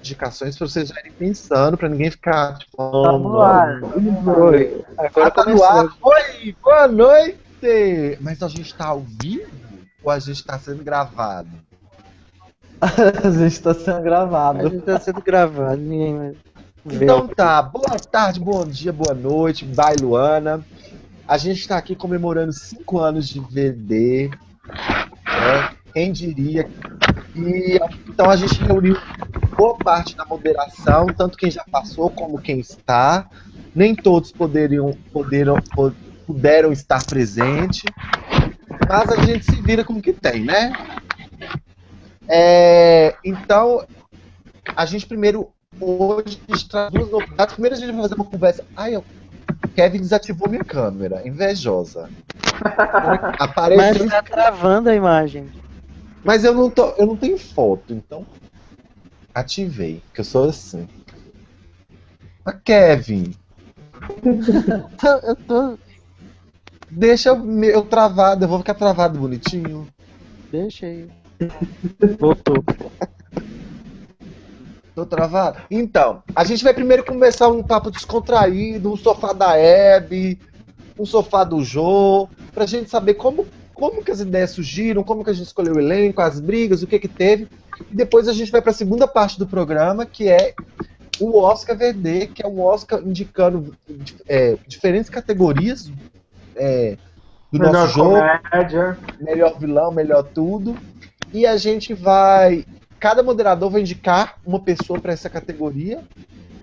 indicações para vocês já irem pensando, para ninguém ficar tipo, no ar. Oi. Agora tá no ar. Oi, boa noite! Mas a gente tá ao vivo ou a gente tá sendo gravado? A gente tá sendo A gravado. gente tá sendo gravado, ninguém. Então tá, boa tarde, bom dia, boa noite, bye Luana. A gente tá aqui comemorando 5 anos de VD, né? Quem diria? E então a gente reuniu boa parte da moderação, tanto quem já passou como quem está. Nem todos poderiam, poderam, po- puderam estar presente, mas a gente se vira com o que tem, né? É, então, a gente primeiro hoje a gente traz duas novidades. Primeiro a gente vai fazer uma conversa. Ai, eu... Kevin desativou minha câmera, invejosa. Mas Apareceu, tá travando a imagem. mas eu não tô, eu não tenho foto, então ativei, que eu sou assim. Mas Kevin, Eu tô. deixa eu, eu travado, eu vou ficar travado bonitinho. Deixa aí. Voltou. Tô travado? Então, a gente vai primeiro começar um papo descontraído, um sofá da Hebe, um sofá do Jô, pra gente saber como, como que as ideias surgiram, como que a gente escolheu o elenco, as brigas, o que que teve. E depois a gente vai pra segunda parte do programa, que é o Oscar VD, que é um Oscar indicando é, diferentes categorias é, do Melhor nosso jogo comédia. melhor vilão, melhor tudo. E a gente vai. Cada moderador vai indicar uma pessoa para essa categoria.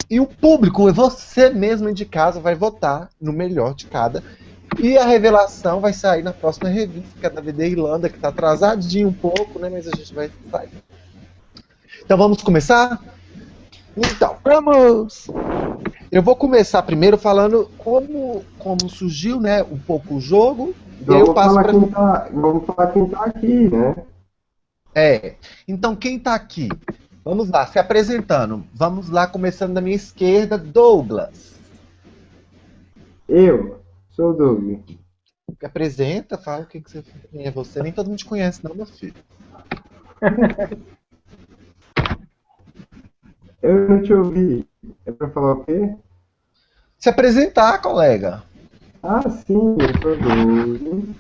E o público, você mesmo de casa, vai votar no melhor de cada. E a revelação vai sair na próxima revista, que é da VD Irlanda, que tá atrasadinho um pouco, né? Mas a gente vai sair. Então vamos começar? Então, Vamos! eu vou começar primeiro falando como, como surgiu, né, um pouco o jogo. E aí eu Vamos passo para quem tá, vamos falar quem tá aqui, né? É. Então, quem tá aqui? Vamos lá, se apresentando. Vamos lá, começando da minha esquerda, Douglas. Eu sou o Doug. Apresenta, fala o que, que você quem é você. Nem todo mundo te conhece, não, meu filho. Eu não te ouvi. É pra falar o quê? Se apresentar, colega. Ah, sim, eu sou Doug.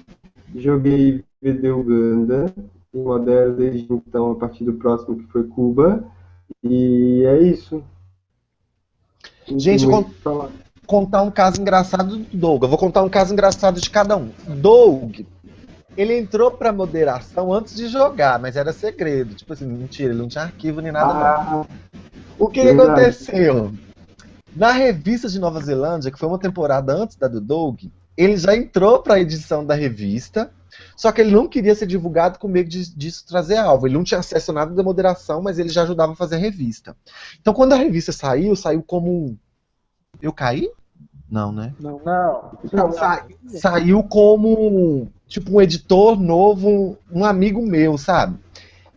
Joguei VD Uganda e modelo desde então a partir do próximo que foi Cuba. E é isso. Não Gente, con-. Contar um caso engraçado do Doug. Eu vou contar um caso engraçado de cada um. Doug, ele entrou pra moderação antes de jogar, mas era segredo. Tipo assim, mentira, ele não tinha arquivo nem nada. não. Ah, O que Verdade. aconteceu? Na revista de Nova Zelândia, que foi uma temporada antes da do Doug, ele já entrou para a edição da revista, só que ele não queria ser divulgado com medo de- disso trazer alvo. Ele não tinha acesso a nada da moderação, mas ele já ajudava a fazer a revista. Então, quando a revista saiu, saiu como. um- Eu caí? Não, né? Não. não, Sa- saiu como tipo um editor novo, um amigo meu, sabe?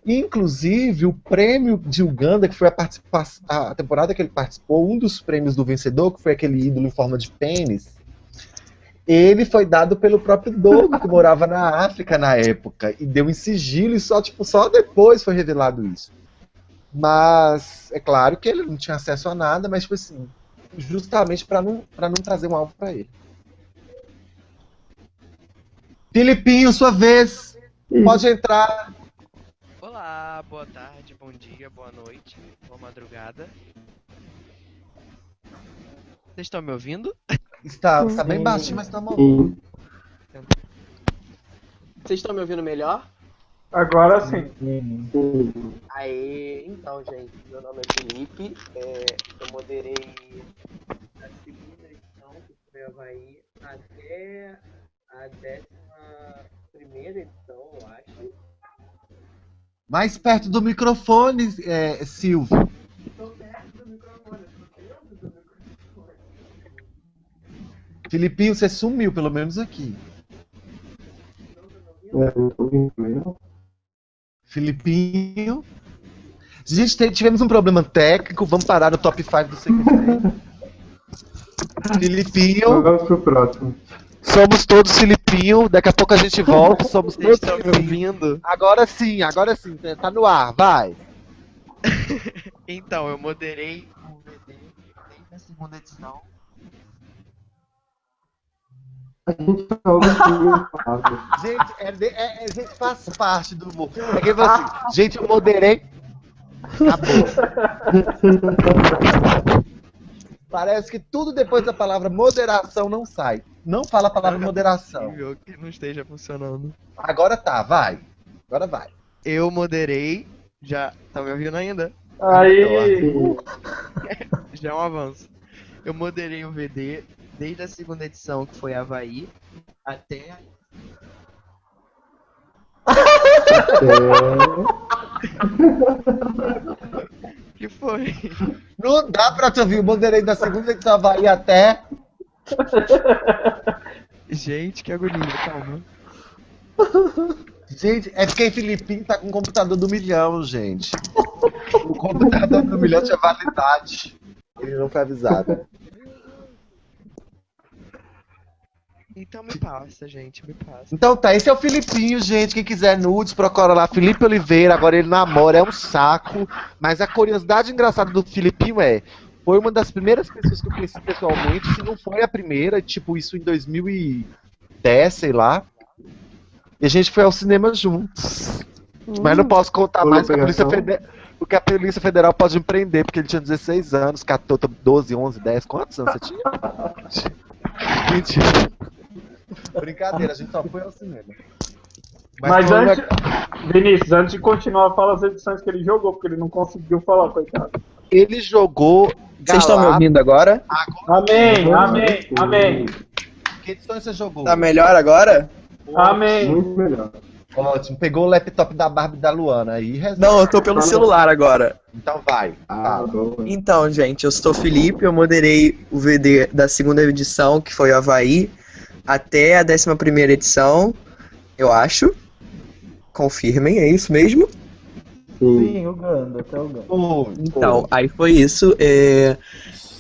Inclusive, o prêmio de Uganda, que foi a, a temporada que ele participou, um dos prêmios do vencedor, que foi aquele ídolo em forma de pênis, ele foi dado pelo próprio Doug, que morava na África na época, e deu em sigilo, e só, tipo, só depois foi revelado isso. Mas, é claro que ele não tinha acesso a nada, mas, tipo assim, justamente para não, não trazer um alvo para ele. Filipinho, sua vez. Pode entrar. Olá, boa tarde, bom dia, boa noite, boa madrugada. Vocês estão me ouvindo? Está, está bem baixinho, mas tá bom. Vocês estão me ouvindo melhor? Agora sim. Aê, então, gente, meu nome é Felipe, é, eu moderei a segunda edição, a Havaí, até a décima primeira edição, eu acho. Mais perto do microfone, é, Silvio. Estou perto do microfone, estou dentro do microfone. Filipinho, você sumiu, pelo menos aqui. É. Filipinho. Gente, te- tivemos um problema técnico. Vamos parar no top 5 do CQC. Filipinho. Vamos pro próximo. Somos todos Filipinho. Daqui a pouco a gente volta. Somos todos Filipinho. Agora sim, agora sim. Tá no ar, vai. Então, eu moderei o VD desde a segunda edição. A gente assim, Fábio. Gente, é, é- é- gente, faz parte do humor. É que assim, gente, eu moderei. Acabou. Parece que tudo depois da palavra moderação não sai. Não fala a palavra moderação. Que não esteja funcionando. Agora tá, vai. Agora vai. Eu moderei. Já. Tá me ouvindo ainda? Aí, Já é um avanço. Eu moderei o VD desde a segunda edição, que foi Havaí, até. que foi? Não dá pra te ouvir. Eu moderei da segunda edição Havaí até. Gente, que agonia, calma. Gente, é porque Filipinho tá com o computador do milhão, gente. O computador do milhão tinha validade. Ele não foi avisado. Então me passa, gente, me passa. Então tá, esse é o Filipinho, gente. Quem quiser nudes, procura lá. Felipe Oliveira, agora ele namora, é um saco. Mas a curiosidade engraçada do Filipinho é. Foi uma das primeiras pessoas que eu conheci pessoalmente, se não foi a primeira, tipo, isso em 2010, sei lá. E a gente foi ao cinema juntos. Mas não posso contar mais, porque a, Polícia? Federal, porque a Polícia Federal pode me prender, porque ele tinha 16 anos, 14, 12, 11, 10. Quantos anos você tinha? Mentira. Brincadeira, a gente só foi ao cinema. mas uma- antes, Vinícius, antes de continuar, fala as edições que ele jogou, porque ele não conseguiu falar, coitado. Ele jogou. Vocês estão me ouvindo agora? Amém, amém, amém, Que edição você jogou? Tá melhor agora? amém. Muito melhor. Ótimo. Pegou o laptop da Barbie e da Luana aí. resolve. Não, eu tô pelo celular agora. Então vai. Ah, boa. Então, gente, eu sou o Felipe, eu moderei o VD da segunda edição, que foi o Havaí, até a 11 primeira edição, eu acho. Confirmem, é isso mesmo? Sim. O Ganda, até o Ganda. Pô, Então, aí foi isso. é,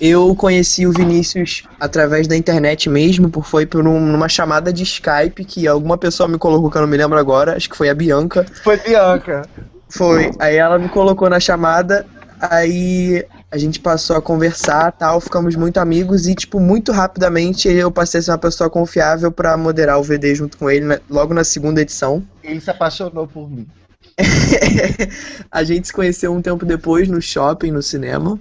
Eu conheci o Vinícius através da internet mesmo, por foi por um- numa chamada de Skype que alguma pessoa me colocou, que eu não me lembro agora, acho que foi a Bianca. foi Bianca. Foi. Aí ela me colocou na chamada, aí a gente passou a conversar tal, ficamos muito amigos e, tipo, muito rapidamente eu passei a ser uma pessoa confiável pra moderar o VD junto com ele, né, logo na segunda edição. Ele se apaixonou por mim. a gente se conheceu um tempo depois no shopping, no cinema.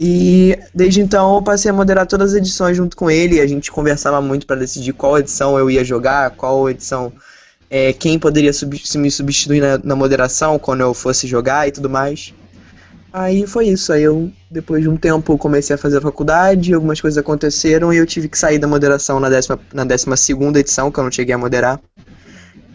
E desde então eu passei a moderar todas as edições junto com ele. A gente conversava muito pra decidir qual edição eu ia jogar, qual edição, é, quem poderia sub- me substituir na, na moderação quando eu fosse jogar e tudo mais. Aí foi isso. Aí eu, depois de um tempo, comecei a fazer a faculdade, algumas coisas aconteceram e eu tive que sair da moderação na décima, na décima segunda edição, que eu não cheguei a moderar.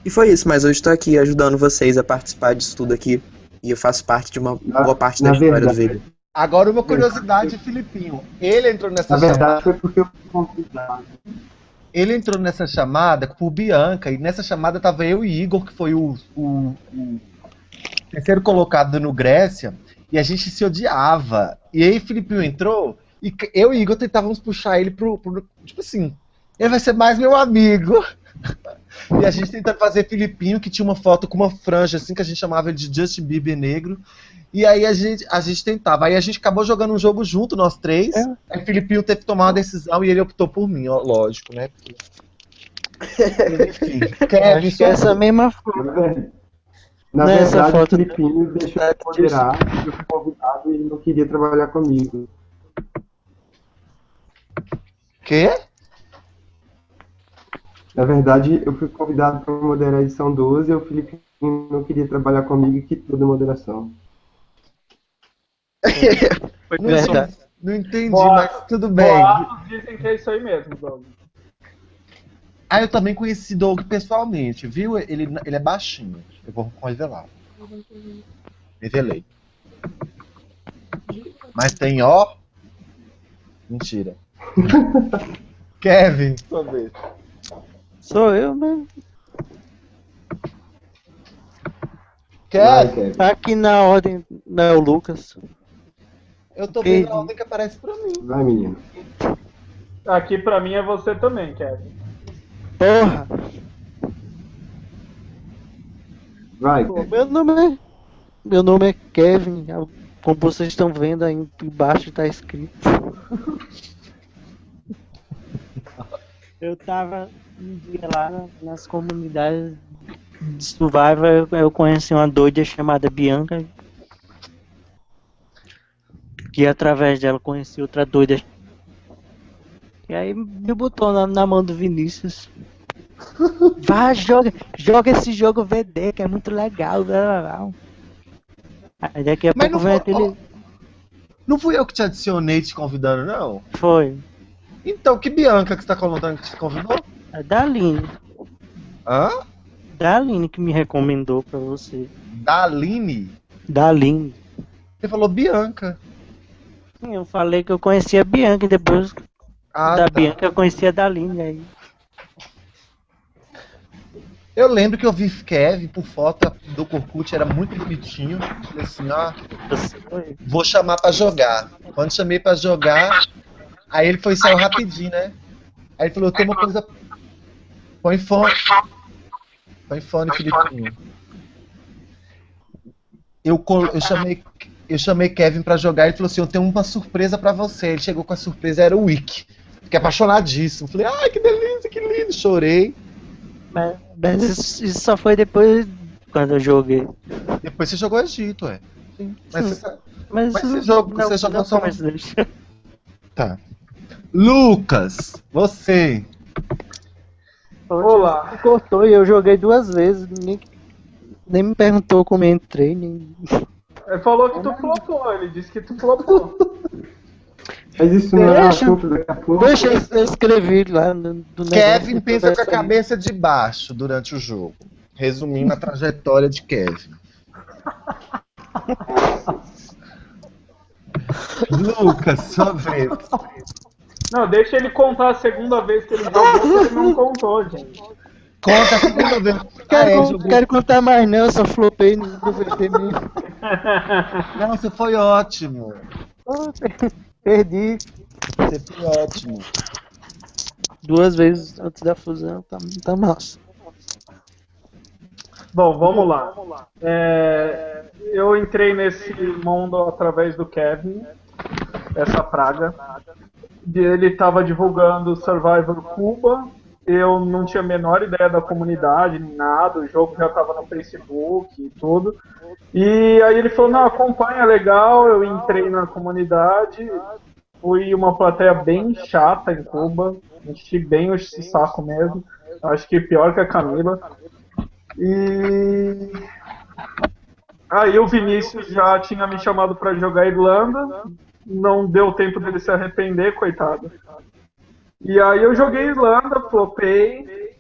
E foi isso, mas hoje estou aqui ajudando vocês a participar disso tudo aqui. E eu faço parte de uma Na- boa parte na da história do verdade- vídeo. Agora uma curiosidade, Filipinho. Ele entrou nessa Na chamada. verdade, foi porque eu fui convidado. Ele entrou nessa chamada por Bianca, e nessa chamada tava eu e Igor, que foi o, o- o terceiro colocado no Grécia, e a gente se odiava. E aí Filipinho entrou, e eu e Igor tentávamos puxar ele pro, pro- Tipo assim, ele vai ser mais meu amigo. E a gente tentando fazer Filipinho, que tinha uma foto com uma franja, assim, que a gente chamava ele de Justin Bieber negro. E aí a gente, a gente tentava. Aí a gente acabou jogando um jogo junto, nós três. É. Aí Filipinho teve que tomar uma decisão e ele optou por mim, ó, lógico, né? Enfim, Kevin, é essa mesma foto. Na Nessa verdade o foto- Filipinho deixou eu moderar, eu fui convidado e ele não queria trabalhar comigo. quê? Na verdade, eu fui convidado para moderar a edição 12 e o Filipinho não queria trabalhar comigo e quitou da moderação. Foi Não, Verdade. não entendi, Boa. mas tudo bem. Boatos dizem que é isso aí mesmo, Doug. Ah, eu também conheci Doug pessoalmente, viu? Ele, ele é baixinho. Eu vou revelar. Revelei. Mas tem ó. Mentira. Kevin, sua vez. Sou eu mesmo. Kevin. Aqui na ordem não é o Lucas. eu tô vendo a ordem que aparece pra mim. Vai, menino. Aqui pra mim é você também, Kevin. Porra! Vai, Pô, Kevin. meu nome é. Meu nome é Kevin. como vocês estão vendo aí embaixo tá escrito. Eu tava um dia lá na- nas comunidades de Survivor, eu, conheci uma doida chamada Bianca. Que através dela conheci outra doida. E aí me botou na, na mão do Vinícius. Vai, joga, joga esse jogo VD, que é muito legal. blá, blá, blá. Aí daqui a Mas pouco vem foi- aquele. Não fui eu que te adicionei te convidando, não? Foi. Então, que Bianca que você tá colocando que te convidou? A Daline. Hã? Daline que me recomendou pra você. Daline? Daline. Você falou Bianca. Sim, eu falei que eu conhecia a Bianca e depois Ah, da tá. Bianca eu conhecia a Daline. Aí. Eu lembro que eu vi Kevin por foto do Corkut, era muito bonitinho. Falei assim, ó, vou chamar pra jogar. Quando chamei pra jogar, aí ele foi e saiu rapidinho, né? Aí ele falou, tem uma coisa. Põe fone. Põe fone, Filipinho. Eu, col- eu, chamei, eu chamei Kevin pra jogar e ele falou assim: Eu tenho uma surpresa pra você. Ele chegou com a surpresa, era o Wick. Fiquei apaixonadíssimo. Falei, ai, que delícia, que lindo. Chorei. Mas, mas isso, só foi depois quando eu joguei. Depois você jogou Egito, ué. Sim. Mas Sim. você Mas, Mas você jogou- você jogou não só-. Tá. Lucas, você. Olá. Cortou e eu joguei duas vezes. Nem, nem me perguntou como eu entrei. Nem... Ele falou que tu flopou, ele disse que tu flopou. Mas isso não é assunto daqui a pouco. Deixa eu escrevi lá no, do Kevin pensa com a cabeça de baixo durante o jogo. Resumindo a trajetória de Kevin. Lucas, sua vez. Não, deixa ele contar a segunda vez que ele jogou, que ele não contou, gente. Conta a segunda vez. Ah, Quero, é, con- jogou- quero contar mais não, eu só flopei no no VT mesmo. Não, você foi ótimo. Perdi Você foi ótimo. duas vezes antes da fusão, tá, tá massa. Bom, vamos lá. É, eu entrei nesse mundo através do Kevin, essa praga. Ele estava divulgando Survivor Cuba. Eu não tinha a menor ideia da comunidade, nada. O jogo já estava no Facebook e tudo. E aí ele falou: Não, acompanha, legal. Eu entrei na comunidade. Fui uma plateia bem chata em Cuba. Enchi bem o saco mesmo. Acho que pior que a Camila. E aí o Vinícius já tinha me chamado para jogar Irlanda, não deu tempo dele se arrepender, coitado. E aí eu joguei Irlanda, flopei,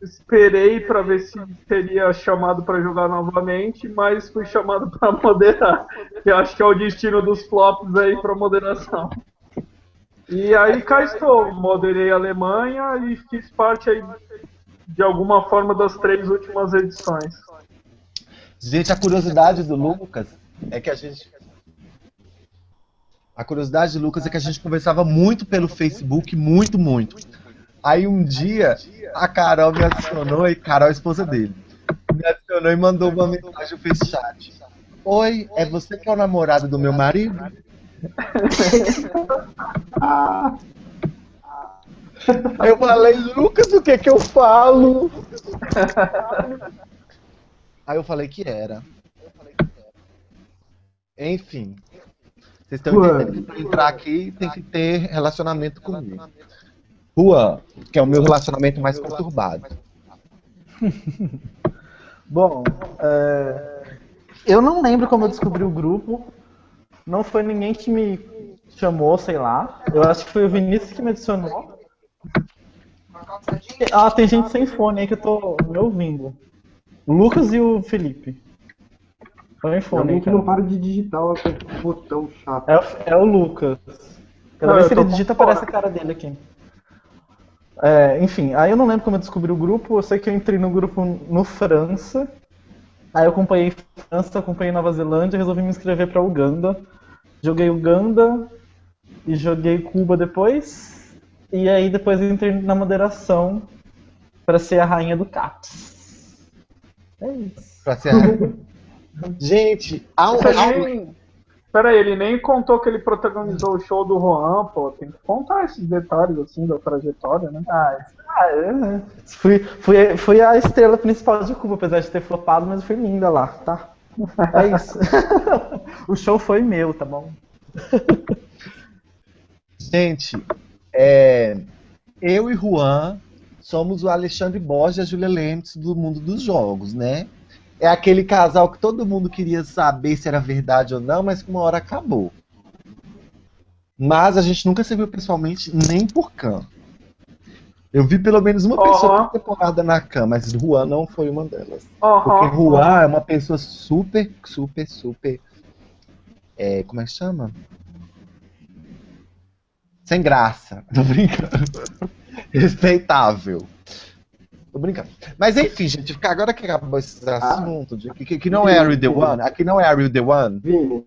esperei para ver se seria chamado para jogar novamente, mas fui chamado para moderar. Eu acho que é o destino dos flops aí para moderação. E aí cá estou, moderei a Alemanha e fiz parte aí de alguma forma das três últimas edições. Gente, a curiosidade do Lucas é que a gente. A curiosidade do Lucas é que a gente conversava muito pelo Facebook, muito, muito. Aí um dia a Carol me adicionou, e Carol é esposa dele. Me adicionou e mandou uma mensagem fez chat. Oi, é você que é o namorado do meu marido? Eu falei, Lucas, o que que eu falo? Aí eu falei que era. Enfim. Vocês estão entendendo que entrar aqui tem que ter relacionamento comigo. Juan, que é o meu relacionamento mais conturbado. Bom, é, eu não lembro como eu descobri o grupo. Não foi ninguém que me chamou, sei lá. Eu acho que foi o Vinícius que me adicionou. Ah, tem gente sem fone aí que eu tô me ouvindo. O Lucas e o Felipe. Põe fone Alguém aí, que não para de digitar o botão chato. É, o- é o Lucas. Cada Não, vez que ele digita, fora. aparece a cara dele aqui. É, enfim, aí eu não lembro como eu descobri o grupo. Eu sei que eu entrei no grupo no França. Aí eu acompanhei França, acompanhei Nova Zelândia, resolvi me inscrever pra Uganda. Joguei Uganda e joguei Cuba depois. E aí depois eu entrei na moderação pra ser a rainha do CAPS. É isso. Pra ser a- Gente, há um, há um- Pera aí, ele nem contou que ele protagonizou o show do Juan, pô. Tem que contar esses detalhes, assim, da trajetória, né? Ah, isso- ah, é. Fui, fui, fui a estrela principal de Cuba, apesar de ter flopado, mas eu fui linda lá, tá? É isso. o show foi meu, tá bom? Gente, é, eu e Juan somos o Alexandre Borges e a Julia Lentz do mundo dos jogos, né? É aquele casal que todo mundo queria saber se era verdade ou não, mas que uma hora acabou. Mas a gente nunca se viu pessoalmente, nem por cam. Eu vi pelo menos uma pessoa por temporada na cam, mas Juan não foi uma delas. Aham. Porque Juan é uma pessoa super, super, super. É, como é que chama? Sem graça. Tô brincando. Respeitável. Tô brincando. Mas enfim, gente, agora que acabou esse assunto, de, que, que não é a Real The One, aqui não é a Real The One. Vini,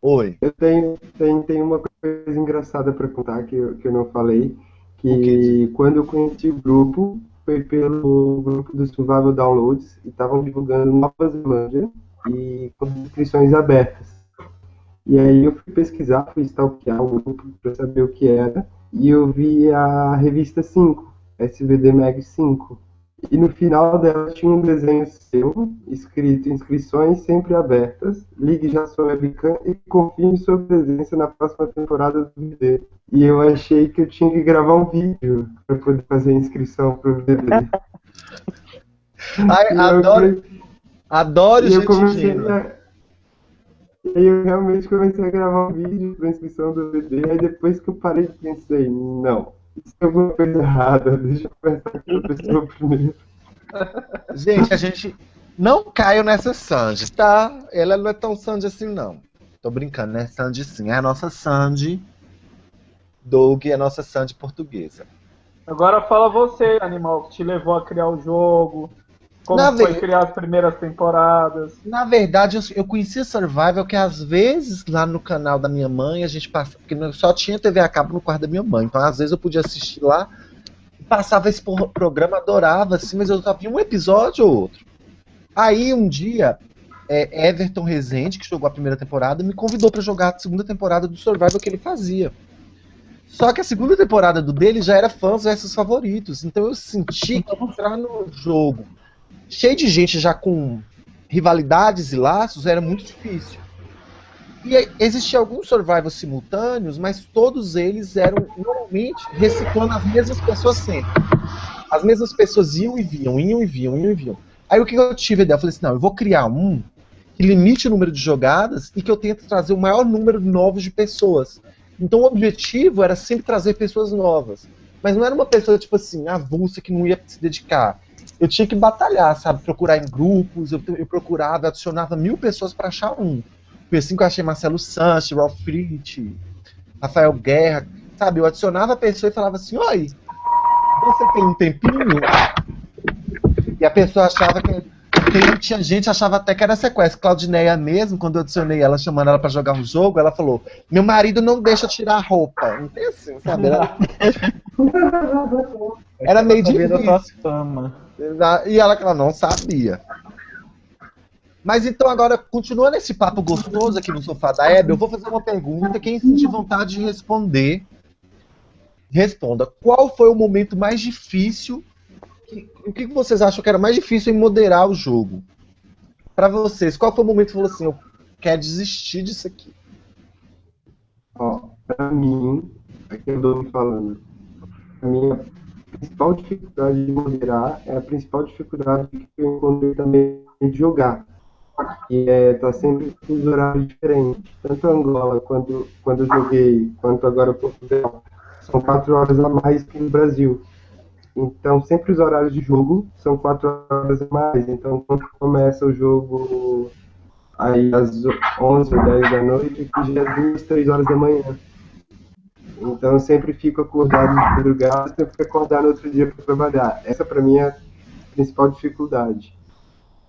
Oi. eu tenho, tenho, tenho uma coisa engraçada pra contar que eu, que eu não falei. Que quando eu conheci o grupo, foi pelo grupo do Survival Downloads e estavam divulgando Nova Zelândia e com inscrições abertas. E aí eu fui pesquisar, fui stalkear o grupo para saber o que era, e eu vi a revista 5, SVD Mag 5. E no final dela tinha um desenho seu, escrito inscrições sempre abertas, ligue já sua webcam e confirme sua presença na próxima temporada do VD. E eu achei que eu tinha que gravar um vídeo para poder fazer a inscrição pro VD. Ai, E eu adoro, adoro e eu gente comecei a... E eu realmente comecei a gravar um vídeo para inscrição do VD, aí depois que eu parei pensei, não, isso é alguma coisa errada, deixa eu pensar com a pessoa primeiro. Gente, a gente não caiu nessa Sandy, tá? Ela não é tão Sandy assim, não. Tô brincando, né? Sandy sim. É a nossa Sandy. Doug é a nossa Sandy portuguesa. Agora fala você, animal, que te levou a criar o jogo. Como Na foi ve- criar as primeiras temporadas. Na verdade, eu, eu conhecia Survival que às vezes lá no canal da minha mãe a gente passava. Porque só tinha TV a cabo no quarto da minha mãe. Então às vezes eu podia assistir lá. Passava esse programa, adorava, assim, mas eu só via um episódio ou outro. Aí um dia, é, Everton Rezende, que jogou a primeira temporada, me convidou pra jogar a segunda temporada do Survival que ele fazia. Só que a segunda temporada do dele já era fãs versus favoritos. Então eu senti que entrar no jogo cheio de gente já com rivalidades e laços era muito difícil. E existiam alguns survivals simultâneos, mas todos eles eram normalmente reciclando as mesmas pessoas sempre. As mesmas pessoas iam e vinham, iam e vinham, iam e vinham. Aí o que eu tive a ideia? Eu falei assim, não, eu vou criar um que limite o número de jogadas e que eu tente trazer o maior número novos de pessoas. Então o objetivo era sempre trazer pessoas novas. Mas não era uma pessoa, tipo assim, avulsa que não ia se dedicar. Eu tinha que batalhar, sabe? Procurar em grupos, eu, eu procurava, adicionava mil pessoas para achar um. Foi assim que eu achei Marcelo Sanches, Ralph Fritz, Rafael Guerra, sabe? Eu adicionava a pessoa e falava assim, oi, você tem um tempinho? E a pessoa achava que. Tem, tinha gente achava até que era sequestro. Claudineia mesmo, quando eu adicionei ela, chamando ela pra jogar um jogo, ela falou: Meu marido não deixa tirar a roupa. Não tem assim, sabe? Era, era meio tua difícil. fama. E ela, ela não sabia. Mas então agora, continuando esse papo gostoso aqui no sofá da Hebe, eu vou fazer uma pergunta. Quem sentir vontade de responder, responda. Qual foi o momento mais difícil? que- O que que vocês acham que era mais difícil em moderar o jogo? Pra vocês, qual foi o momento que você falou assim, eu quero desistir disso aqui? Ó, pra mim, aqui eu dou me falando, principal dificuldade de moderar é a principal dificuldade que eu encontrei também de jogar. E é tá sempre com os horários diferentes. Tanto Angola, quando, quando eu joguei, quanto agora Portugal, são quatro horas a mais que no Brasil. Então, sempre os horários de jogo são quatro horas a mais. Então, quando começa o jogo aí às 11 ou 10 da noite, que já é 2, 3 horas da manhã. Então, eu sempre fico acordado de madrugada, sempre que acordar no outro dia para trabalhar. Essa, para mim, é a principal dificuldade.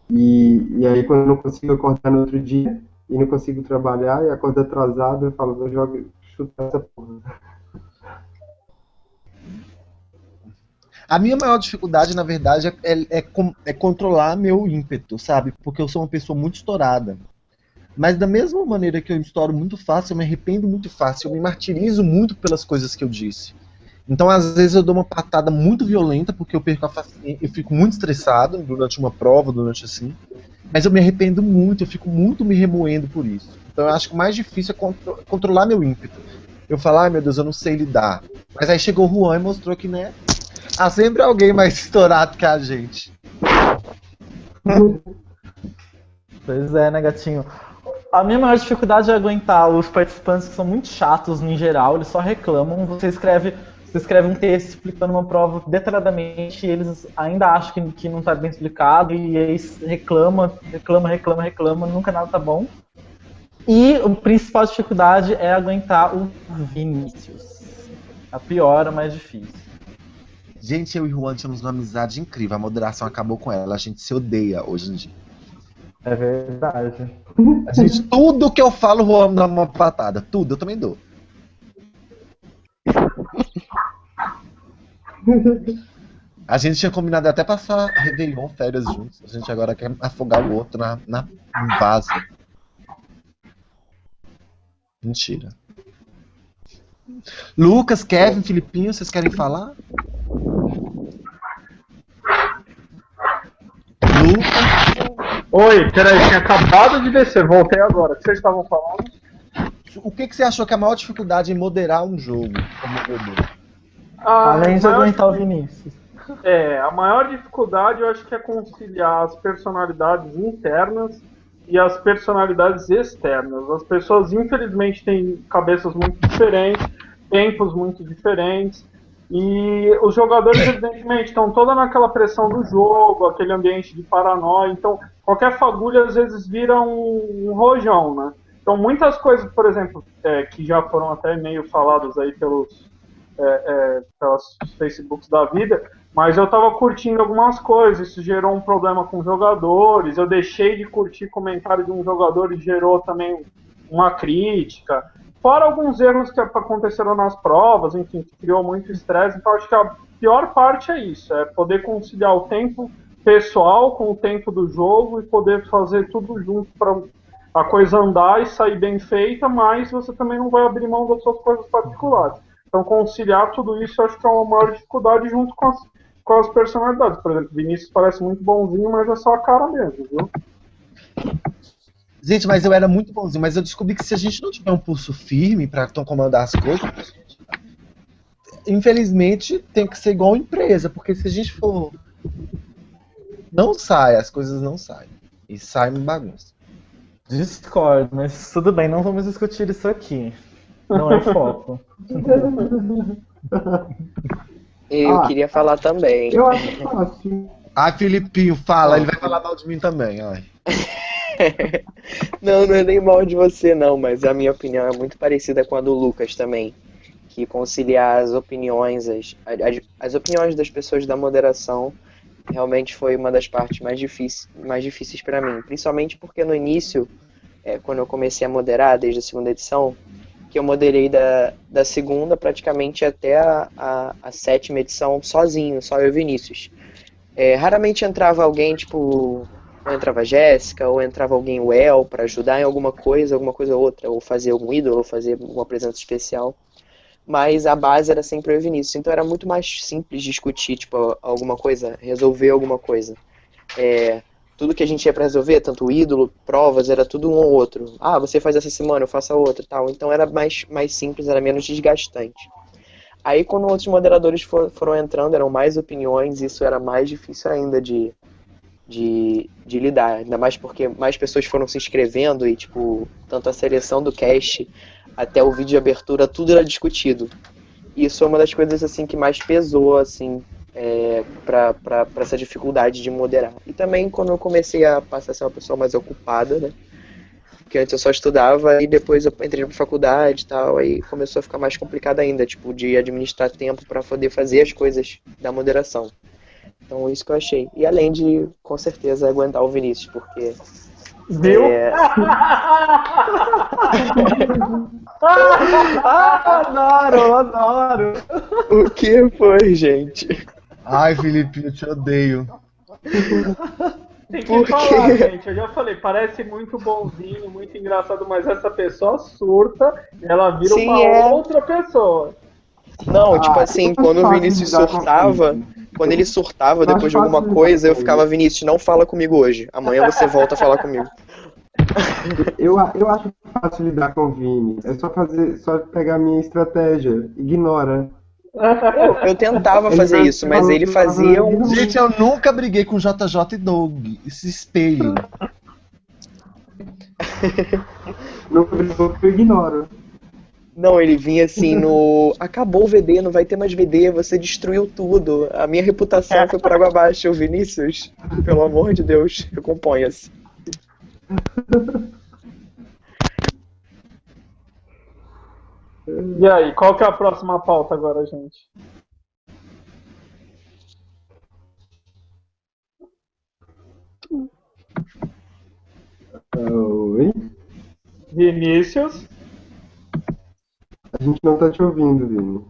E, e aí, quando eu não consigo acordar no outro dia e não consigo trabalhar e acordo atrasado, eu falo, vou jogar, chutar essa porra. A minha maior dificuldade, na verdade, é, é, com- é controlar meu ímpeto, sabe? Porque eu sou uma pessoa muito estourada. Mas da mesma maneira que eu estouro muito fácil, eu me arrependo muito fácil, eu me martirizo muito pelas coisas que eu disse. Então, às vezes, eu dou uma patada muito violenta, porque eu perco a eu fico muito estressado durante uma prova, durante assim. Mas eu me arrependo muito, eu fico muito me remoendo por isso. Então, eu acho que o mais difícil é contro controlar meu ímpeto. Eu falo, ai meu Deus, eu não sei lidar. Mas aí chegou o Juan e mostrou que, né? Há sempre alguém mais estourado que a gente. Pois é, né, gatinho? A minha maior dificuldade é aguentar os participantes que são muito chatos em geral, eles só reclamam. Você escreve, você escreve um texto explicando uma prova detalhadamente e eles ainda acham que, que não está bem explicado e aí reclama, reclama, reclama, reclama, nunca nada tá bom. E a principal dificuldade é aguentar o Vinícius. A pior, a mais difícil. Gente, eu e Juan tínhamos uma amizade incrível. A moderação acabou com ela. A gente se odeia hoje em dia. É verdade. A gente, tudo que eu falo, o Juan dá uma patada. Tudo, eu também dou. A gente tinha combinado até passar Réveillon, férias juntos. A gente agora quer afogar o outro na, na vaso. Mentira. Lucas, Kevin, Filipinho, vocês querem falar? Lucas, Oi, peraí, tinha acabado de descer, voltei agora. O que vocês estavam falando? o que, que você achou que é a maior dificuldade em moderar um jogo? Ah, Além de aguentar o Vinícius. É, a maior dificuldade eu acho que é conciliar as personalidades internas e as personalidades externas. As pessoas, infelizmente, têm cabeças muito diferentes, tempos muito diferentes, e os jogadores, evidentemente, estão toda naquela pressão do jogo, aquele ambiente de paranoia. Então, qualquer fagulha às vezes vira um, um rojão, né? Então, muitas coisas, por exemplo, é, que já foram até meio faladas aí pelos, é, é, pelas Facebooks da vida, mas eu tava curtindo algumas coisas, isso gerou um problema com jogadores, eu deixei de curtir comentário de um jogador e gerou também uma crítica. Fora alguns erros que aconteceram nas provas, enfim, que criou muito estresse, então acho que a pior parte é isso, é poder conciliar o tempo pessoal com o tempo do jogo e poder fazer tudo junto para a coisa andar e sair bem feita, mas você também não vai abrir mão das suas coisas particulares. Então conciliar tudo isso eu acho que é uma maior dificuldade junto com as, com as personalidades. Por exemplo, Vinícius parece muito bonzinho, mas é só a cara mesmo, viu? Gente, mas eu era muito bonzinho, mas eu descobri que se a gente não tiver um pulso firme to- comandar as coisas, infelizmente tem que ser igual empresa, porque se a gente for. Não sai, as coisas não saem. E sai uma bagunça. Discordo, mas tudo bem, não vamos discutir isso aqui. Não é foco. Eu Ah. queria falar também. Eu acho fácil. Ai, Filipinho, fala, ele vai falar mal de mim também, ai. Não, não é nem mal de você, não, mas a minha opinião é muito parecida com a do Lucas também. Que conciliar as opiniões, as, as, as opiniões das pessoas da moderação realmente foi uma das partes mais, difíceis mais difíceis para mim. Principalmente porque no início, é, quando eu comecei a moderar, desde a segunda edição, que eu moderei da, da segunda praticamente até a, a, a sétima edição sozinho, só eu e Vinícius. É, raramente entrava alguém, tipo, ou entrava Jéssica, ou entrava alguém o El para ajudar em alguma coisa, alguma coisa ou outra, ou fazer algum ídolo, ou fazer uma presença especial. Mas a base era sempre e Vinícius, então era muito mais simples discutir, tipo, alguma coisa, resolver alguma coisa. É, tudo que a gente ia para resolver, tanto o ídolo, provas, era tudo um ou outro. Ah, você faz essa semana, eu faço a outra, tal. Então era mais, mais simples, era menos desgastante. Aí quando outros moderadores for, foram entrando, eram mais opiniões, isso era mais difícil ainda de, de, de lidar. Ainda mais porque mais pessoas foram se inscrevendo e, tipo, tanto a seleção do cast até o vídeo de abertura, tudo era discutido. E isso é uma das coisas, assim, que mais pesou, assim, é, para essa dificuldade de moderar. E também quando eu comecei a passar a ser uma pessoa mais ocupada, né? Porque antes eu só estudava e depois eu entrei pra faculdade e tal, aí começou a ficar mais complicado ainda, tipo, de administrar tempo para poder fazer as coisas da moderação. Então isso que eu achei. E além de, com certeza, aguentar o Vinícius, porque. Viu? é, ah, adoro, adoro. o que foi, gente? Ai, Felipe, eu te odeio. Tem que Por quê? falar, gente. Eu já falei, parece muito bonzinho, muito engraçado, mas essa pessoa surta, ela vira Sim, uma é. outra pessoa. Não, tipo Ah, assim, é quando o Vinícius surtava. Quando ele surtava depois de alguma coisa, eu ficava. Vinícius, não fala comigo hoje. Amanhã você volta a falar comigo. Eu, eu acho fácil lidar com o Vini. É só fazer, só pegar a minha estratégia. Ignora. Eu, eu tentava Ele fazer isso, mas ele fazia um. Gente, eu nunca briguei com JJ e Doug. Se espelhem. Não brigou que eu ignoro. Não, ele vinha assim no. Acabou o VD, não vai ter mais VD, você destruiu tudo. A minha reputação foi por água abaixo. O Vinícius, pelo amor de Deus, recomponha-se. E aí, qual que é a próxima pauta agora, gente? Oi? Vinícius. A gente não tá te ouvindo, Vini.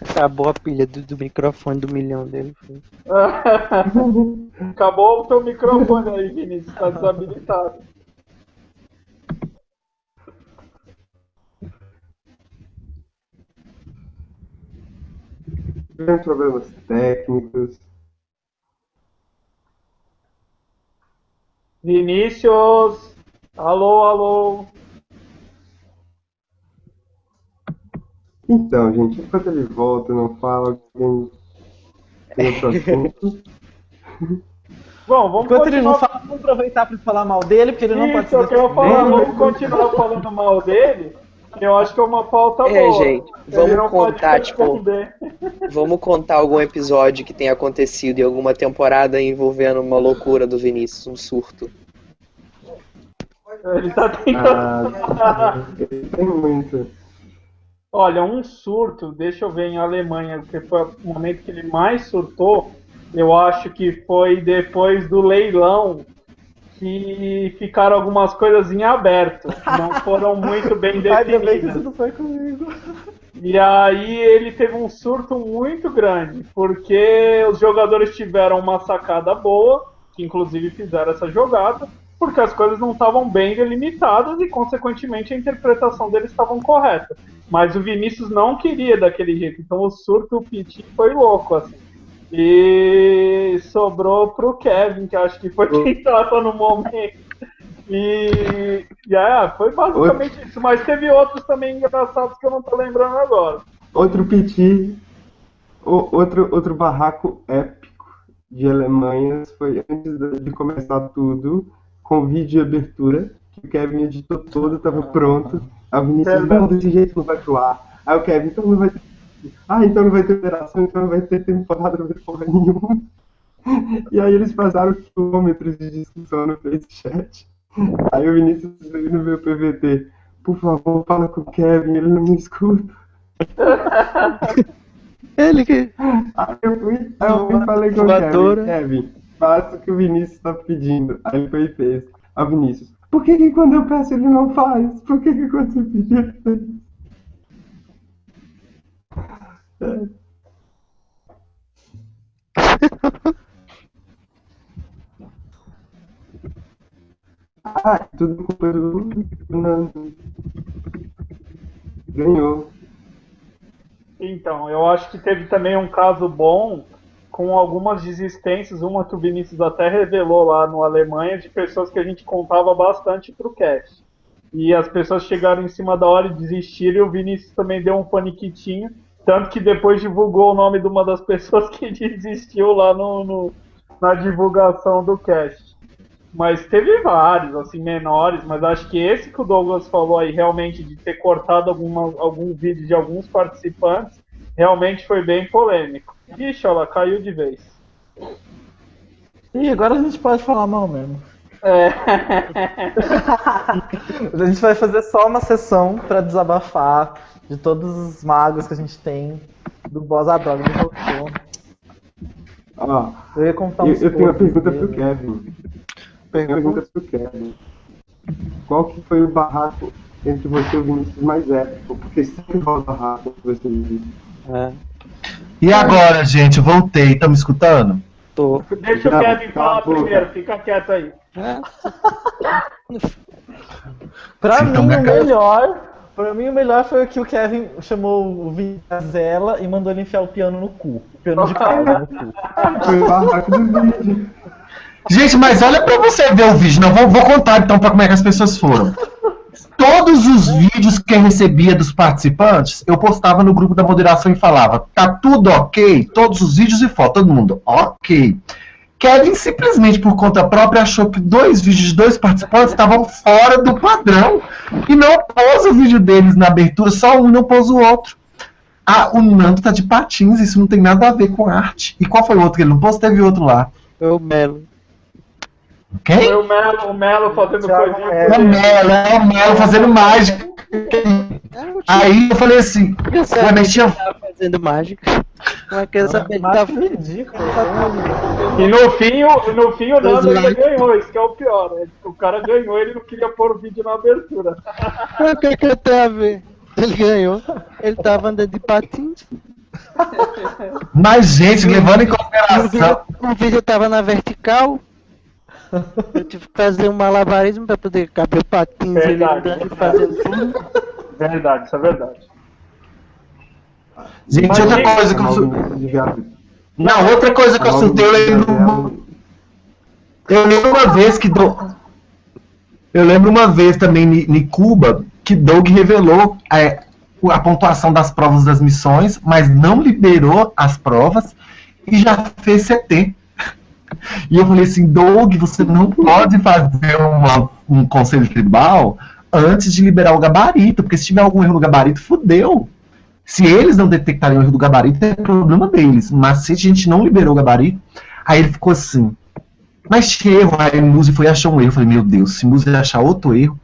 Acabou a pilha do, do microfone do milhão dele. Acabou o teu microfone aí, Vinícius, tá desabilitado. Tivemos problemas técnicos. Vinícius! Alô, alô! Então, gente, enquanto ele volta, não fala, alguém tem outro assunto. Bom, vamos Enquanto ele não continuar. fala, vamos aproveitar para falar mal dele, porque ele não pode Isso, eu ser quero falar, vamos continuar falando mal dele. que Eu acho que é uma pauta É, boa. gente, Ele vamos contar, tipo. Vamos contar algum episódio que tenha acontecido em alguma temporada envolvendo uma loucura do Vinícius, um surto. Ele tá tentando. Ah, tem muito. Olha, um surto, deixa eu ver em Alemanha, porque foi o momento que ele mais surtou. Eu acho que foi depois do leilão que ficaram algumas coisas em aberto, não foram muito bem Ainda bem que isso definidas. não foi comigo. E aí ele teve um surto muito grande, porque os jogadores tiveram uma sacada boa, que inclusive fizeram essa jogada, porque as coisas não estavam bem delimitadas e, consequentemente, a interpretação deles estavam correta. Mas o Vinícius não queria daquele jeito, então o surto o Piti foi louco, assim. E sobrou pro Kevin, que acho que foi quem estava no momento. E, e é, foi basicamente isso. Mas teve outros também engraçados que eu não tô lembrando agora. Outro piti, o- outro, outro barraco épico de Alemanhas foi antes de começar tudo, com vídeo de abertura, que o Kevin editou todo, tava pronto. A Vinícius, não, desse jeito não vai pro ar. Aí o Kevin, então não vai ter. Ah, então não vai ter operação, então não vai ter temporada, não vai ter porra nenhuma. E aí eles passaram quilômetros de discussão no Facechat. Aí o Vinícius veio no meu PVT. Por favor, fala com o Kevin, ele não me escuta. Ele que. Aí eu fui, aí eu fui e falei com o. Kevin, Kevin, faça o que o Vinícius tá pedindo. Aí ele foi e fez. O Vinícius, por que, que quando eu peço ele não faz? Por que, que quando você pedir ele faz? Ah, tudo culpa do. Ganhou. Então, eu acho que teve também um caso bom com algumas desistências, uma que o Vinícius até revelou lá no Alemanha, de pessoas que a gente contava bastante pro cast. E as pessoas chegaram em cima da hora e desistiram, e o Vinícius também deu um paniquitinho, tanto que depois divulgou o nome de uma das pessoas que desistiu lá no, no- na divulgação do cast. Mas teve vários, assim, menores, mas acho que esse que o Douglas falou aí, realmente, de ter cortado alguma, algum vídeo de alguns participantes, realmente foi bem polêmico. Ixi, ela caiu de vez. Ih, agora a gente pode falar mal mesmo. É. A gente vai fazer só uma sessão pra desabafar de todos os magos que a gente tem do boss a droga do Jocô. Ó, Eu ia contar uns eu tenho uma pergunta pro dele. Kevin. Tenho uma pergunta pro Kevin. Qual que foi o barraco entre você e o Vinícius mais épico? Porque sempre rola barraco entre vocês. É. E agora, gente, eu voltei. Estão me escutando? Tô. Deixa o Kevin falar primeiro, fica quieto aí. Pra Sim, mim, então, o melhor. Pra mim, o melhor foi o que o Kevin chamou o Vini de Zela e mandou ele enfiar o piano no cu. O piano de corda no cu. Foi o barraco do vídeo. Gente, mas olha pra você ver o vídeo. Não, vou, vou contar então pra como é que as pessoas foram. Todos os vídeos que eu recebia dos participantes, eu postava no grupo da moderação e falava: tá tudo ok? Todos os vídeos e foto, todo mundo, ok. Kevin simplesmente por conta própria achou que dois vídeos de dois participantes estavam fora do padrão e não pôs o vídeo deles na abertura, só um não pôs o outro. Ah, o Nando tá de patins, isso não tem nada a ver com arte. E qual foi o outro que ele não pôs? Teve outro lá. Eu Melo. Quem? Foi o Melo, o Melo fazendo Thiago coisinha. É o Melo, é o Melo fazendo mágica. Aí eu falei assim, Eu ué, sabia mas que tinha. tava fazendo mágica. Como é que eu que Mas tava que ridículo. E no fim, o- no fim o Nando ainda ganhou, isso que é o pior. né? O cara ganhou, ele não queria pôr o vídeo na abertura. O que, que tem a ver? Ele ganhou. Ele tava andando de patins. Mas, gente, levando em O vídeo, consideração. o vídeo tava na vertical. Eu tive que fazer um malabarismo pra poder caber o patins ele Verdade. andando e fazendo tudo. Verdade, isso é verdade. Gente, outra coisa que eu. Não, outra coisa que eu surtei, eu lembro. Eu lembro uma vez que. Do... Eu lembro uma vez também em em Cuba que Doug revelou é, a pontuação das provas das missões, mas não liberou as provas e já fez CT. E eu falei assim, Doug, você não pode fazer uma- um conselho tribal antes de liberar o gabarito, porque se tiver algum erro no gabarito, fudeu. Se eles não detectarem o erro do gabarito, é problema deles. Mas se a gente não liberou o gabarito, aí ele ficou assim. Mas tinha erro, aí Muzi foi achou um erro. Eu falei, meu Deus, se Muzi achar outro erro,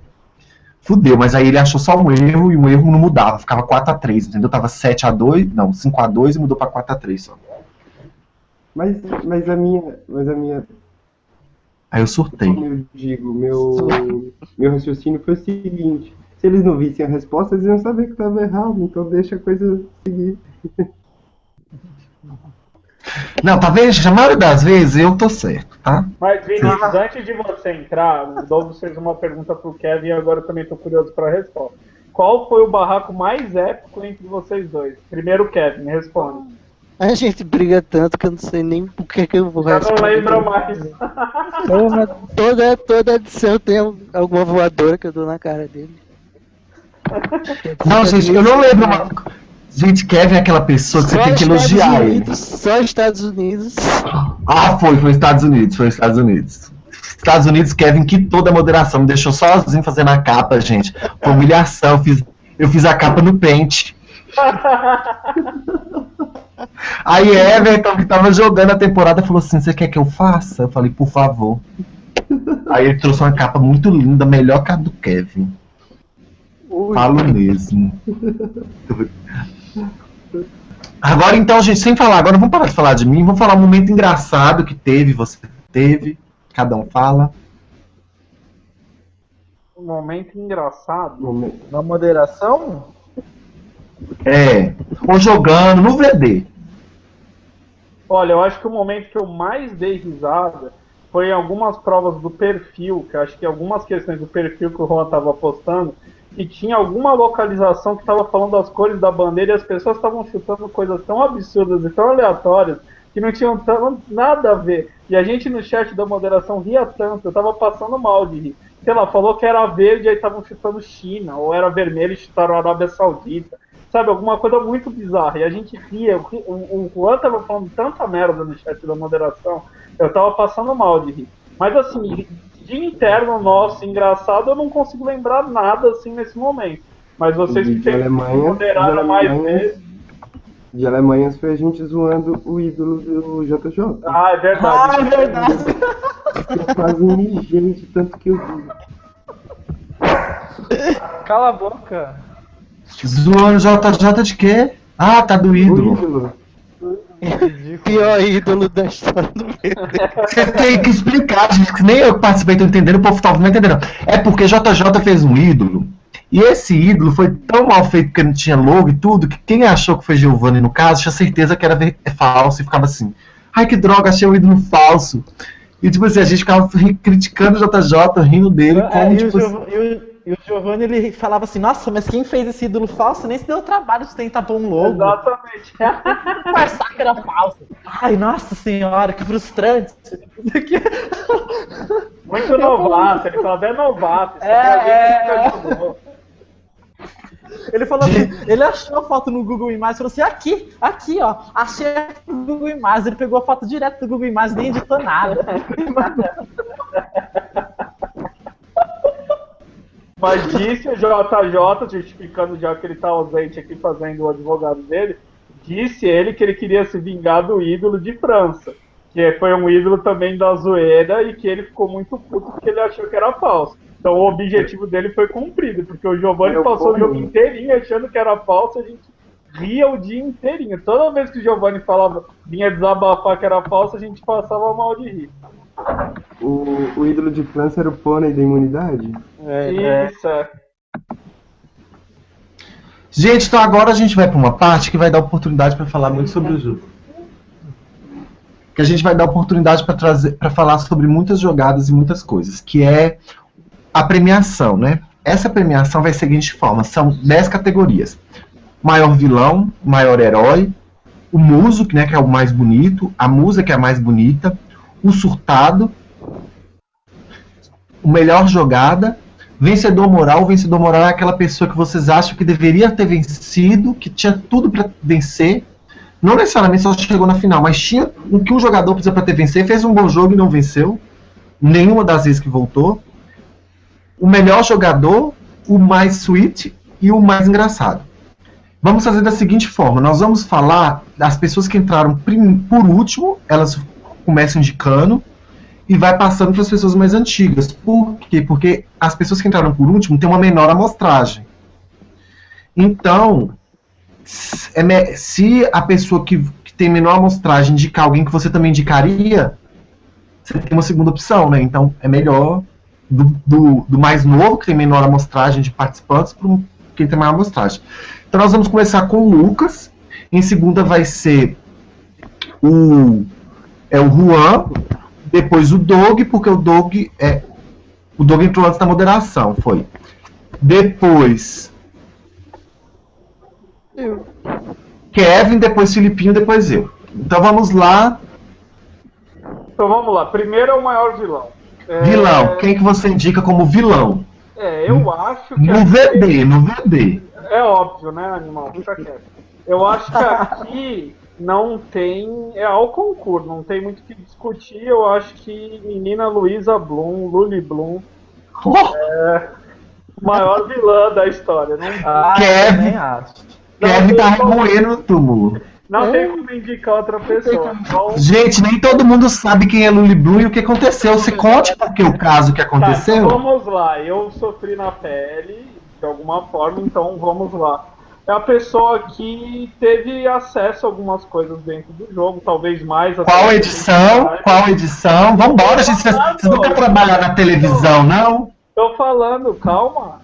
fudeu. Mas aí ele achou só um erro e um erro não mudava. Ficava 4x3, entendeu? Tava 7x2, não, 5x2 e mudou pra 4x3 só. Mas, mas a minha. Mas a minha. Aí eu surtei. Como eu digo, meu, meu raciocínio foi o seguinte. Se eles não vissem a resposta, eles iam saber que estava errado, então deixa a coisa seguir. Não, tá vendo? A maioria das vezes eu tô certo, tá? Mas, Vinícius, antes de você entrar, o Douglas fez uma pergunta pro Kevin e agora eu também tô curioso pra resposta. Qual foi o barraco mais épico entre vocês dois? Primeiro Kevin, responde. A gente briga tanto que eu não sei nem por que, que eu vou Já não responder. lembra mais. Porra, toda, toda edição tem alguma voadora que eu dou na cara dele. Não, gente, eu não lembro uma. Gente, Kevin é aquela pessoa que você Só tem que Estados elogiar ele. Unidos, Só Estados Unidos. Ah, foi, foi Estados Unidos, foi Estados Unidos. Estados Unidos, Kevin quitou da moderação, me deixou sozinho fazendo a capa, gente. Foi humilhação, eu fiz, eu fiz a capa no pente. Aí Everton, que tava jogando a temporada, falou assim: Você quer que eu faça? Eu falei, por favor. Aí ele trouxe uma capa muito linda, melhor que a do Kevin. Falo mesmo. Agora então, gente, sem falar, agora vamos parar de falar de mim, vamos falar um momento engraçado que teve, você teve, cada um fala. Um momento engraçado. Momento. Na moderação? É, ou jogando no VD. Olha, eu acho que o momento que eu mais dei risada foi em algumas provas do perfil, que acho que algumas questões do perfil que o Juan estava postando, e tinha alguma localização que estava falando das cores da bandeira e as pessoas estavam chutando coisas tão absurdas e tão aleatórias que não tinham nada a ver. E a gente no chat da moderação ria tanto, eu tava passando mal de rir. Sei lá, falou que era verde, aí estavam chutando China, ou era vermelho e chutaram Arábia Saudita. Sabe, alguma coisa muito bizarra. E a gente ria, o, o, o Juan tava falando tanta merda no chat da moderação, eu tava passando mal de rir. Mas assim, de interno nosso, engraçado, eu não consigo lembrar nada assim nesse momento. Mas vocês que Alemanha, moderaram de mais Alemanha. vezes. De Alemanhas foi a gente zoando o ídolo do JJ. Ah, é verdade. Ah, é verdade. Eu quase mijei de tanto que eu vi. Cala a boca. Zoando JJ de quê? Ah, tá do O ídolo. Pior ídolo da história do. Você tem que explicar, gente, que nem eu que participei tô entendendo, o povo tá não entendendo. É porque JJ fez um ídolo E esse ídolo foi tão mal feito porque não tinha logo e tudo, que quem achou que foi Giovanni no caso, tinha certeza que era é falso e ficava assim. Ai que droga, achei um ídolo falso. E tipo assim, a gente ficava ri- criticando o JJ, rindo dele, É, como e, tipo o assim, Giov- e o- o Giovanni ele falava assim, nossa, mas quem fez esse ídolo falso nem se deu o trabalho de tentar pôr um logo. Exatamente. Conversar que era falso. Ai, nossa senhora, que frustrante. Muito novato, ele falava, é novato. É, é. Ele falou assim, ele achou a foto no Google Imagens e falou assim, aqui, aqui, ó, achei no Google Imagens. Ele pegou a foto direto do Google Imagens, nem editou nada. Mas disse o JJ, justificando já que ele tá ausente aqui fazendo o advogado dele, disse ele que ele queria se vingar do ídolo de França. Que foi um ídolo também da zoeira e que ele ficou muito puto porque ele achou que era falso. Então o objetivo dele foi cumprido, porque o Giovanni passou o jogo inteirinho achando que era falso, a gente ria o dia inteirinho. Toda vez que o Giovanni falava, vinha desabafar que era falso, a gente passava mal de rir. O, o ídolo de França era o pônei da imunidade? Isso, é. Gente, então agora a gente vai para uma parte que vai dar oportunidade para falar muito sobre o jogo. Que a gente vai dar oportunidade para trazer, para falar sobre muitas jogadas e muitas coisas, que é a premiação, né? Essa premiação vai ser da seguinte forma: são 10 categorias: maior vilão, maior herói, o muso, né, que é o mais bonito, a musa, que é a mais bonita, o surtado, o melhor jogada, vencedor moral. O vencedor moral é aquela pessoa que vocês acham que deveria ter vencido, que tinha tudo para vencer. Não necessariamente só chegou na final, mas tinha o que um jogador precisa para ter vencer, fez um bom jogo e não venceu. Nenhuma das vezes que voltou. O melhor jogador, o mais sweet e o mais engraçado. Vamos fazer da seguinte forma: nós vamos falar das pessoas que entraram por último, elas começam indicando e vai passando para as pessoas mais antigas. Por quê? Porque as pessoas que entraram por último têm uma menor amostragem. Então, é se a pessoa que, que tem menor amostragem indicar alguém que você também indicaria, você tem uma segunda opção, né? Então, é melhor do, do, do mais novo, que tem menor amostragem de participantes, para quem tem maior amostragem. Então, nós vamos começar com o Lucas. Em segunda vai ser o, é o Juan, depois o Doug, porque o Doug é. O Doug entrou antes da moderação, foi. Depois. Kevin, depois Filipinho, depois eu. Então vamos lá. Então vamos lá. Primeiro é o maior vilão. É, Vilão. Quem que você indica como vilão? É, eu acho que. No VD, no VD. É óbvio, né, animal? Fica quieto. Eu acho que aqui não tem. É ao concurso, não tem muito o que discutir. Eu acho que menina Luísa Bloom, Luli Bloom, é maior vilã da história. Não, Ah, Kevin. eu também acho. Kevin tá remoendo no túmulo. não tem como indicar outra pessoa. Então, Gente, nem todo mundo sabe quem é Luli Blue e o que aconteceu. Você conte porque o caso que Tá, então aconteceu. vamos lá. Eu sofri na pele, de alguma forma, então vamos lá. É a pessoa que teve acesso a algumas coisas dentro do jogo, talvez mais. Qual que edição? Qual edição? Vambora, gente. Vocês vocês não querem trabalhar na televisão, não? Tô falando, calma.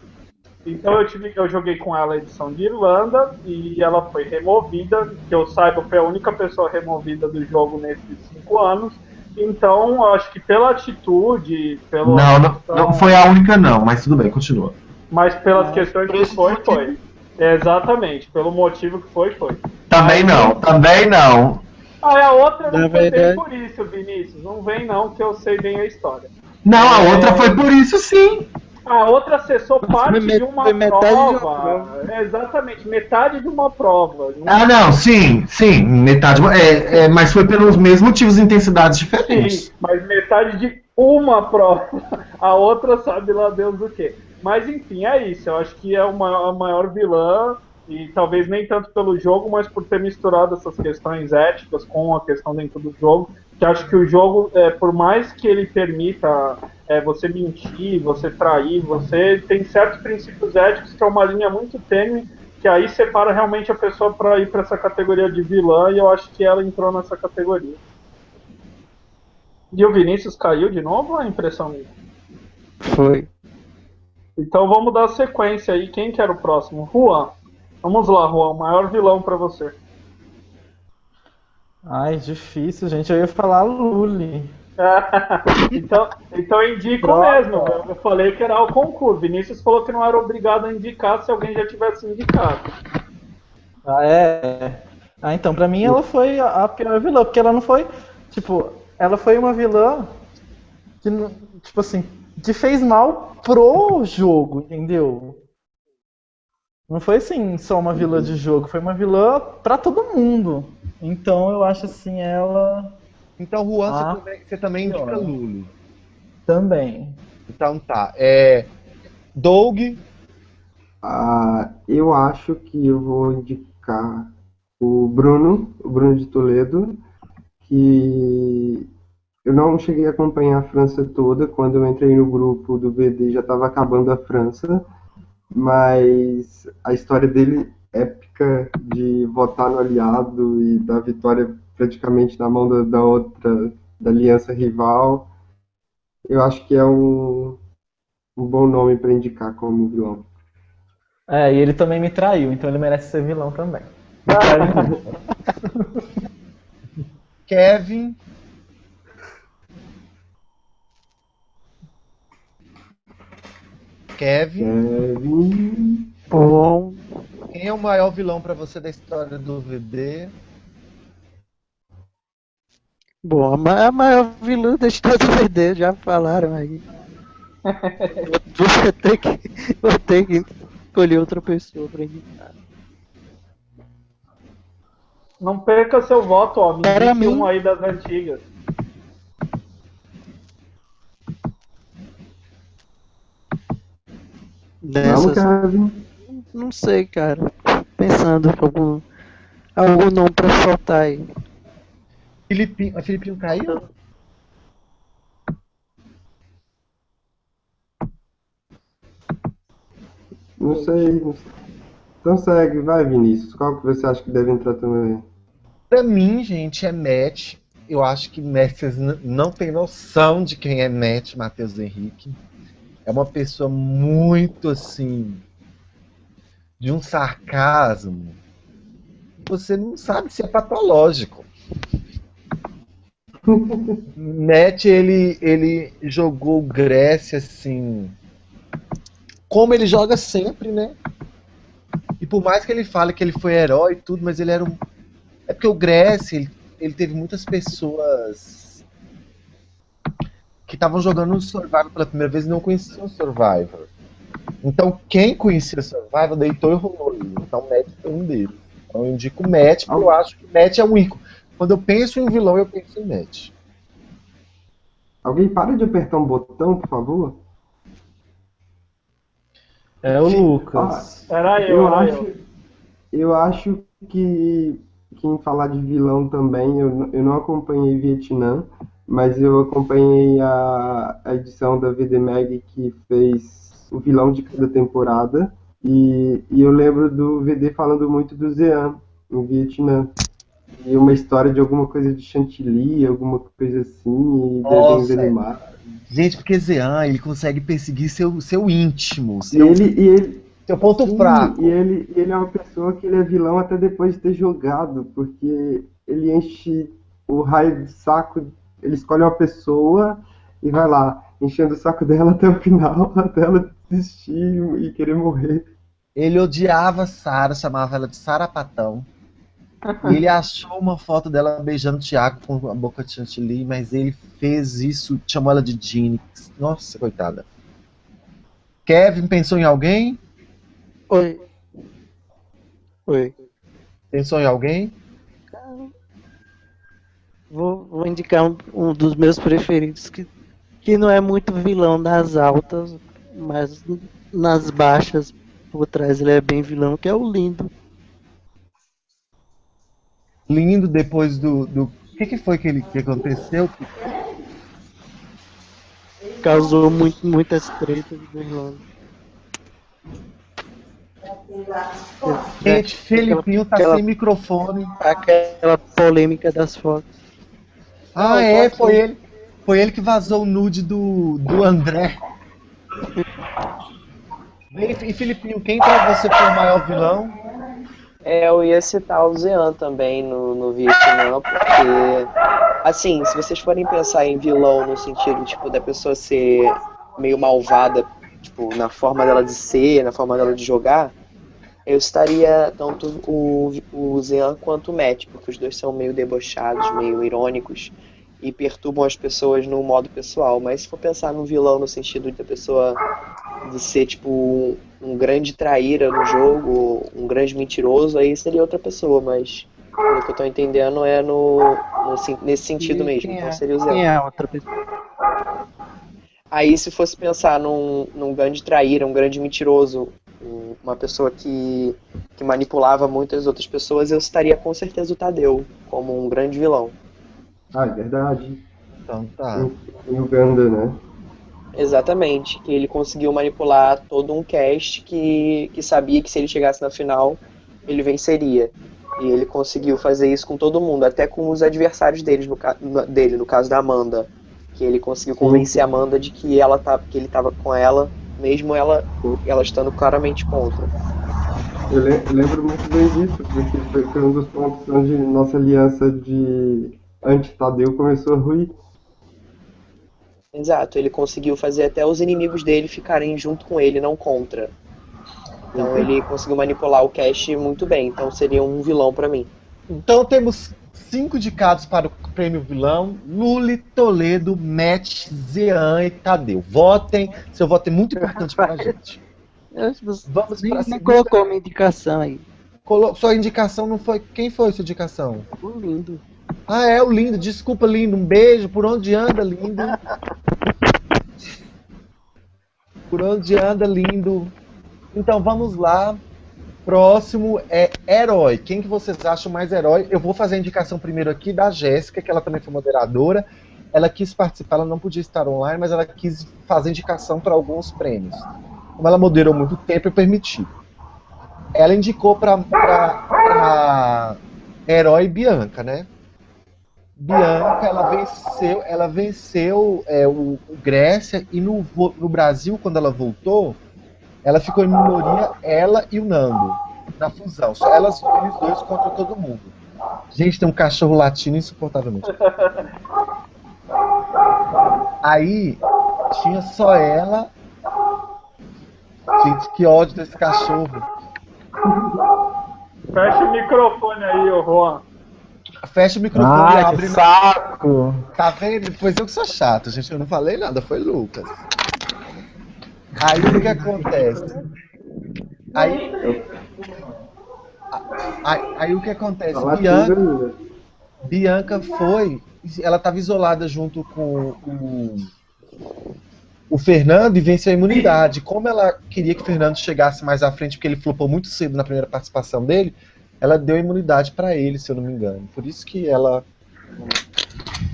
Então eu, tive, eu joguei com ela a edição de Irlanda e ela foi removida. Que eu saiba, foi a única pessoa removida do jogo nesses cinco anos. Então, eu acho que pela atitude, pelo Não, não, não foi a única, não, mas tudo bem, continua. mas pelas questões que foi, foi. Exatamente, pelo motivo que foi, foi. Também não, também não. Ah, é a outra não Na foi verdade- por isso, Vinícius. Não vem não, que eu sei bem a história. Não, a outra foi por isso sim. A outra acessou parte me- de uma foi metade de uma prova. É, exatamente, metade de uma prova. Ah, não, sim, sim, metade. É, é, mas foi pelos mesmos motivos e intensidades diferentes. Sim, mas metade de uma prova. A outra sabe lá Deus do que. Mas enfim, é isso. Eu acho que é uma, a maior vilã, e talvez nem tanto pelo jogo, mas por ter misturado essas questões éticas com a questão dentro do jogo. Que acho que o jogo, é, por mais que ele permita é, você mentir, você trair, você tem certos princípios éticos que é uma linha muito tênue que aí separa realmente a pessoa para ir para essa categoria de vilã e eu acho que ela entrou nessa categoria. E o Vinícius caiu de novo ou é impressão minha? Foi. Então vamos dar sequência aí. Quem que era o próximo? Juan. Vamos lá, Juan. Maior vilão pra você. Ai, difícil, gente. Eu ia falar Luli. então, então indico mesmo. Eu falei que era o concurso. Vinícius falou que não era obrigado a indicar se alguém já tivesse indicado. Ah, é. Ah, então, pra mim ela foi a pior vilã, porque ela não foi. Tipo, ela foi uma vilã que, tipo assim, que fez mal pro jogo, entendeu? Não foi assim só uma vilã de jogo, foi uma vilã pra todo mundo. Então eu acho assim, ela Então, Juan, Ah, você, também, indica pior. Lulu. também. Então tá. É, Doug, Ah, eu acho que eu vou indicar o Bruno, o Bruno de Toledo, que eu não cheguei a acompanhar a França toda. Quando eu entrei no grupo do VD já estava acabando a França, mas a história dele épica de votar no aliado e da vitória praticamente na mão da, da outra, da aliança rival, eu acho que é um, um bom nome para indicar como vilão. É, e ele também me traiu, então ele merece ser vilão também. Kevin, Kevin, Kevin. Bom, quem é o maior vilão pra você da história do VD? bom, a ma- a maior vilã da história do VD, já falaram aí. Vou ter que, vou ter que escolher outra pessoa pra indicar. Não perca seu voto, ó. Me Para indique mim- um aí das antigas. Vamos, Dessas, Kevin. não sei, cara. Pensando algum, algum nome pra soltar aí. Filipinho, a Filipinho caiu? Não sei. não. Então segue, vai, Vinícius. Qual que você acha que deve entrar também? Pra mim, gente, é Matt. Eu acho que Matt, vocês não têm noção de quem é Matt Matheus Henrique. É uma pessoa muito assim. de um sarcasmo. Você não sabe se é patológico. Matt, ele, ele jogou Grécia assim. Como ele joga sempre, né? E por mais que ele fale que ele foi herói e tudo, mas ele era um. É porque o Grécia, ele, ele teve muitas pessoas que estavam jogando o Survivor pela primeira vez e não conheciam o Survivor. Então, quem conhecia o Survivor deitou e rolou. Então, o Matt foi um deles. Então, eu indico o Matt, porque eu acho que o Matt é um ícone. Quando eu penso em um vilão, eu penso em Matt. Alguém para de apertar um botão, por favor? É o. Lucas. Era eu, Eu era acho, eu. eu acho que, que em falar de vilão também, eu, eu não acompanhei Vietnã, mas eu acompanhei a, a edição da VD Mag que fez o vilão de cada temporada. E, e eu lembro do VD falando muito do Zean em Vietnã. E uma história de alguma coisa de chantilly, alguma coisa assim, e desenhos animados. Gente, porque Zean, ele consegue perseguir seu, seu íntimo, E seu, ele, e ele, seu ponto Sim, fraco. E ele, ele é uma pessoa que ele é vilão até depois de ter jogado, porque ele enche o raio de saco, ele escolhe uma pessoa e vai lá, enchendo o saco dela até o final, até ela desistir e querer morrer. Ele odiava Sara, chamava ela de Sarapatão. E ele achou uma foto dela beijando o Thiago com a boca de chantilly, mas ele fez isso, chamou ela de Jinx. Nossa, coitada. Kevin pensou em alguém? Oi. Oi. Pensou em alguém? Vou, vou indicar um, um dos meus preferidos que, que não é muito vilão nas altas, mas nas baixas por trás ele é bem vilão, que é o Lindo. Lindo depois do. do... O que, que foi que, ele, que aconteceu? Causou muito, muitas tretas na Irlanda. Gente, Felipinho tá aquela- sem microfone. Aquela polêmica das fotos. Ah, é, foi ele. Foi ele que vazou o nude do, do André. E, e Filipinho, quem pra você foi o maior vilão? É, eu ia citar o Zean também no, no Vietnã, porque, assim, se vocês forem pensar em vilão no sentido, tipo, da pessoa ser meio malvada, tipo, na forma dela de ser, na forma dela de jogar, eu estaria tanto o, o Zean quanto o Matt, porque os dois são meio debochados, meio irônicos e perturbam as pessoas no modo pessoal. Mas se for pensar no vilão no sentido da pessoa de ser tipo um, grande traíra no jogo, um grande mentiroso, aí seria outra pessoa, mas pelo que eu tô entendendo é no, no nesse sentido mesmo. Quem Então é? seria o Zean. Quem é outra pessoa? Aí se fosse pensar num, num grande traíra, um grande mentiroso, uma pessoa que, que manipulava muitas outras pessoas, eu estaria com certeza o Tadeu como um grande vilão. Ah, é verdade. Então tá. Em Uganda, né? Exatamente, que ele conseguiu manipular todo um cast que, que sabia que se ele chegasse na final, ele venceria. E ele conseguiu fazer isso com todo mundo, até com os adversários deles, no- dele, no caso da Amanda. Que ele conseguiu convencer a Amanda de que, ela tá, que ele estava com ela, mesmo ela, ela estando claramente contra. Eu, le- eu lembro muito bem disso, porque foi, foi um dos pontos onde nossa aliança de anti-Tadeu começou a ruir. Exato, ele conseguiu fazer até os inimigos dele ficarem junto com ele, não contra. Então ele conseguiu manipular o cast muito bem, então seria um vilão pra mim. Então temos cinco indicados para o prêmio vilão: Luli, Toledo, Matt, Zean e Tadeu. Votem, seu voto é muito importante para a gente. Vamos nem, nem segunda. colocou uma indicação aí. Colo- Sua indicação não foi. Quem foi sua indicação? O lindo. Ah, é o lindo. Desculpa, lindo. Um beijo. Por onde anda, lindo? Por onde anda, lindo? Então vamos lá. Próximo é herói. Quem que vocês acham mais herói? Eu vou fazer a indicação primeiro aqui da Jéssica, que ela também foi moderadora. Ela quis participar, ela não podia estar online, mas ela quis fazer indicação para alguns prêmios. Como ela moderou muito tempo, eu permiti. Ela indicou para herói Bianca, né? Bianca, ela venceu, ela venceu é, o, o Grécia e no, no Brasil, quando ela voltou, ela ficou em minoria, ela e o Nando, na fusão. Só elas, eles dois contra todo mundo. Gente, tem um cachorro latindo insuportavelmente. Aí, tinha só ela. Gente, que ódio desse cachorro. Fecha o microfone aí, ô Juan. Fecha o microfone e Ai, que abre. saco! Tá vendo? Pois eu que sou chato, gente. Eu não falei nada, foi Lucas. Aí o que, acontece? Aí, aí, aí o que acontece? Bianca, ainda. Bianca foi. Ela estava isolada junto com o, o Fernando e venceu a imunidade. Como ela queria que o Fernando chegasse mais à frente, porque ele flopou muito cedo na primeira participação dele, ela deu imunidade para ele, se eu não me engano. Por isso que ela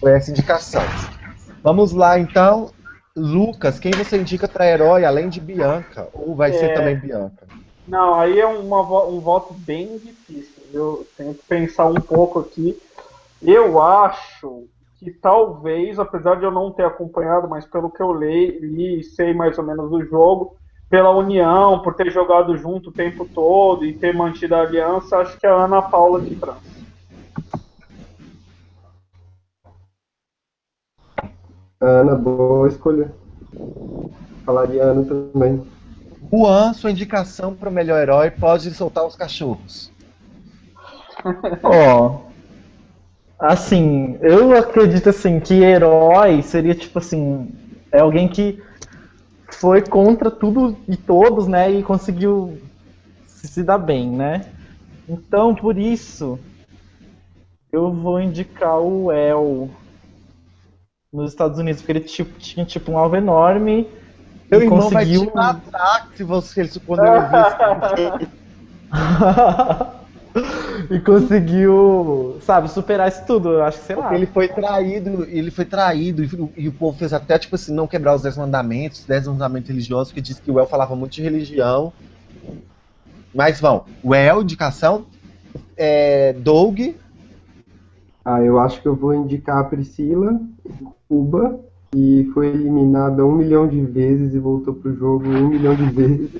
foi essa indicação. Vamos lá, então. Lucas, quem você indica para herói além de Bianca? Ou vai ser É. também Bianca? Não, aí é uma um voto bem difícil. Eu tenho que pensar um pouco aqui. Eu acho que talvez, apesar de eu não ter acompanhado, mas pelo que eu li, li e sei mais ou menos do jogo, pela união, por ter jogado junto o tempo todo e ter mantido a aliança, acho que é a Ana Paula de França. Ana, boa escolha. Falaria Ana também. Juan, sua indicação para o melhor herói pode soltar os cachorros. Ó. Assim, eu acredito assim que herói seria tipo assim, é alguém que foi contra tudo e todos, né, e conseguiu se se dar bem, né? Então, por isso eu vou indicar o El nos Estados Unidos, porque ele tipo, tinha tipo um alvo enorme Meu e irmão vai conseguiu te matar se você quando ele e conseguiu, sabe, superar isso tudo. Eu acho que sei lá. Ele foi traído, ele foi traído, e, e o povo fez até, tipo assim, não quebrar os 10 mandamentos, os 10 mandamentos religiosos, que diz que o El falava muito de religião. Mas vão, o El, indicação, é, Doug, Ah, eu acho que eu vou indicar a Priscila, Cuba, e foi eliminada um milhão de vezes e voltou pro jogo um milhão de vezes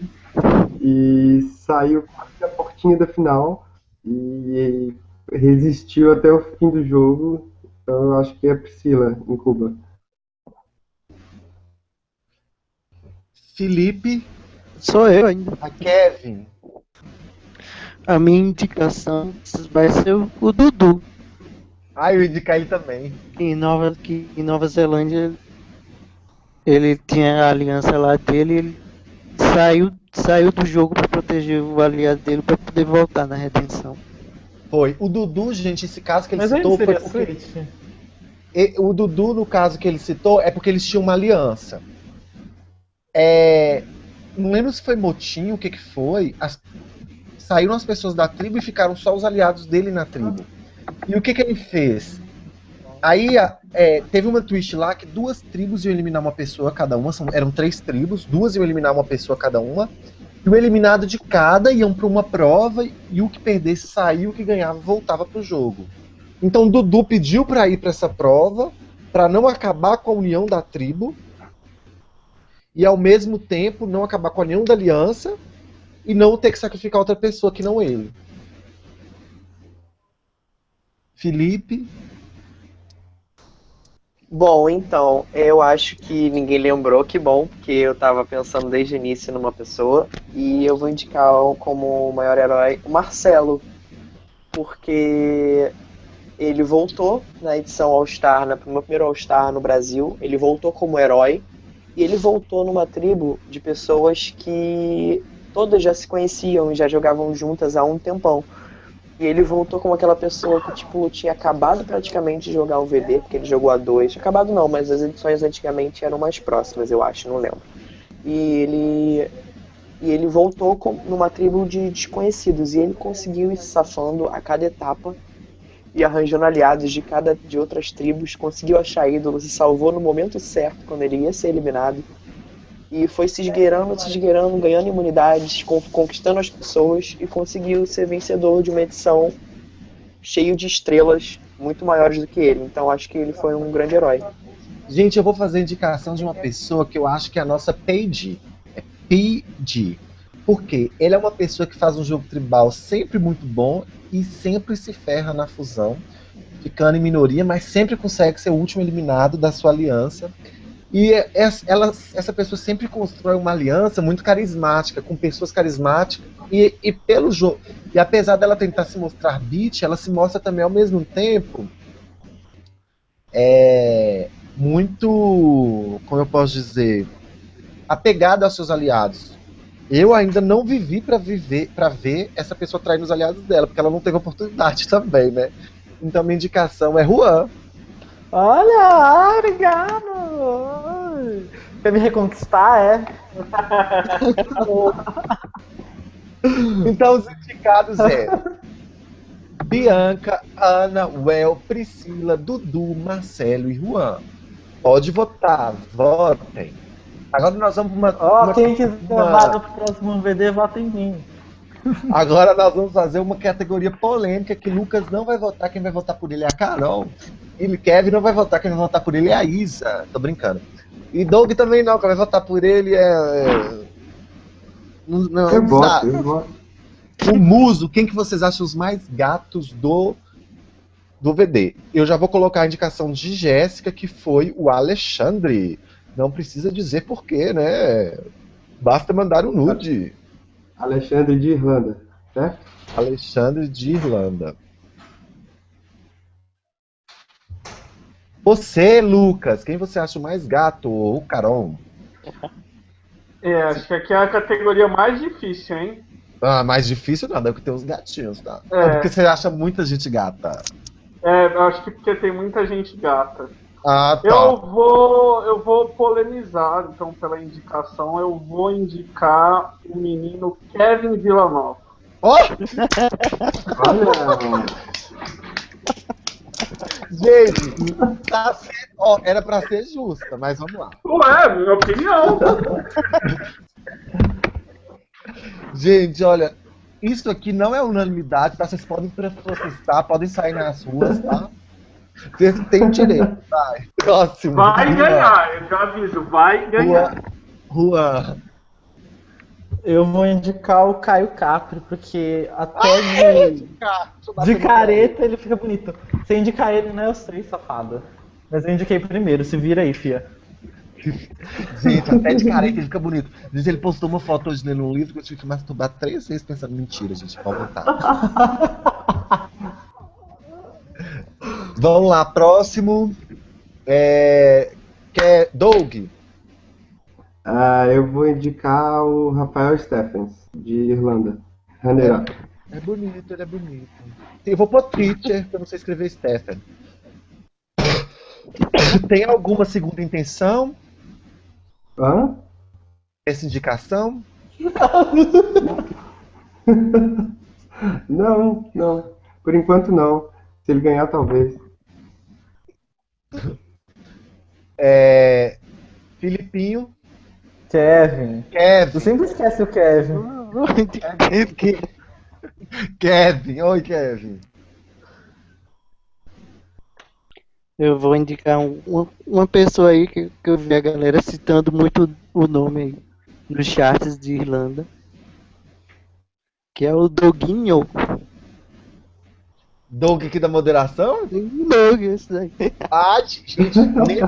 e saiu quase da portinha da final e resistiu até o fim do jogo. Então eu acho que é a Priscila em Cuba. Felipe, Sou eu ainda. a Kevin. A minha indicação vai ser o Dudu. Ah, eu ia indicar ele também. Em Nova, que em Nova Zelândia ele tinha a aliança lá dele ele saiu, saiu do jogo para proteger o aliado dele para poder voltar na redenção. Foi. O Dudu, gente, esse caso que ele Mas citou foi seria porque. E- O Dudu, no caso que ele citou, é porque eles tinham uma aliança. É, não lembro se foi motim, o que que foi. As- saíram as pessoas da tribo e ficaram só os aliados dele na tribo. E o que que ele fez? Aí é, teve uma twist lá que duas tribos iam eliminar uma pessoa cada uma, são- eram três tribos, duas iam eliminar uma pessoa cada uma, e o eliminado de cada iam para uma prova e o que perdesse saiu, o que ganhava voltava pro jogo. Então Dudu pediu para ir para essa prova, para não acabar com a união da tribo e ao mesmo tempo não acabar com a união da aliança e não ter que sacrificar outra pessoa que não ele. Felipe, Bom, então, eu acho que ninguém lembrou, que bom, porque eu tava pensando desde o início numa pessoa, e eu vou indicar como o maior herói o Marcelo, porque ele voltou na edição All-Star, na- primeiro All-Star no Brasil, ele voltou como herói, e ele voltou numa tribo de pessoas que todas já se conheciam e já jogavam juntas há um tempão. E ele voltou como aquela pessoa que, tipo, tinha acabado praticamente de jogar o VD, porque ele jogou a 2. Acabado não, mas as edições antigamente eram mais próximas, eu acho, não lembro. E ele. E ele voltou com, numa tribo de desconhecidos. E ele conseguiu ir safando a cada etapa e arranjando aliados de cada de outras tribos, conseguiu achar ídolos e salvou no momento certo, quando ele ia ser eliminado. E foi se esgueirando, se esgueirando, ganhando imunidades, con- conquistando as pessoas e conseguiu ser vencedor de uma edição cheio de estrelas muito maiores do que ele. Então acho que ele foi um grande herói. gente, eu vou fazer indicação de uma pessoa que eu acho que é a nossa PG. É PG. Por quê? Ele é uma pessoa que faz um jogo tribal sempre muito bom e sempre se ferra na fusão, ficando em minoria, mas sempre consegue ser o último eliminado da sua aliança. E é- essa, ela- essa pessoa sempre constrói uma aliança muito carismática, com pessoas carismáticas, e, e pelo jogo. E apesar dela tentar se mostrar beat, ela se mostra também ao mesmo tempo é, muito, como eu posso dizer, apegada aos seus aliados. Eu ainda não vivi para viver, para ver essa pessoa traindo os aliados dela, porque ela não teve oportunidade também, né? Então minha indicação é Juan. Olha, obrigado! Quer me reconquistar, é? Então os indicados é Bianca, Ana, Well, Priscila, Dudu, Marcelo e Juan. Pode votar, votem. Agora nós vamos para uma, Ó, uma- quem quiser uma- vaga pro próximo VD, vota em mim. Agora nós vamos fazer uma categoria polêmica que Lucas não vai votar, quem vai votar por ele é a Carol. E Kevin não vai votar, quem vai votar por ele é a Isa. Tô brincando. E Doug também não, quem vai votar por ele é. é- Não, não, Eu não voto, eu voto. O Muso, quem que vocês acham os mais gatos do do VD? Eu já vou colocar a indicação de Jéssica, que foi o Alexandre. Não precisa dizer porquê, né? Basta mandar um nude. Alexandre de Irlanda, certo? Alexandre de Irlanda. Você, Lucas, quem você acha o mais gato? O Carol? É, acho que aqui é a categoria mais difícil, hein? Ah, mais difícil nada, é porque tem os gatinhos, tá? É. É porque você acha muita gente gata. É, eu acho que porque tem muita gente gata. Ah, tá. Eu vou, eu vou polemizar, então, pela indicação, eu vou indicar o menino Kevin Villanova. Ó, Olha, gente, tá certo. Ó, era pra ser justa, mas vamos lá. Ué, minha opinião. Gente, olha, isso aqui não é unanimidade, tá? Vocês podem protestar, podem sair nas ruas, tá? Você tem direito. Vai. Próximo. Vai ganhar, eu já aviso, vai ganhar. Juan. Eu vou indicar o Caio Capri, porque até de, de careta ele fica bonito. Se eu indicar ele, não é os três, safada. Mas eu indiquei primeiro, se vira aí, fia. Gente, até de careta ele fica bonito. Gente, ele postou uma foto hoje lendo um livro que eu tive que masturbar três vezes pensando, mentira, gente, pode voltar. Vamos lá, próximo. É. Que é Doug. Ah, eu vou indicar o Rafael Stephens, de Irlanda. Runner up. É bonito, ele é bonito. Eu vou pôr Twitter, porque eu não sei escrever Stephen. Tem alguma segunda intenção? Hã? Essa indicação? Não, não. Por enquanto não. Se ele ganhar, talvez. É. Filipinho. Kevin. Tu Kevin. sempre esquece o Kevin. Kevin. Oi, Kevin. Eu vou indicar um- uma, uma pessoa aí que, que eu vi a galera citando muito o nome aí nos charts de Irlanda. Que é o Doguinho. Doug aqui da moderação? Doug, esse daí. Ah, gente, nem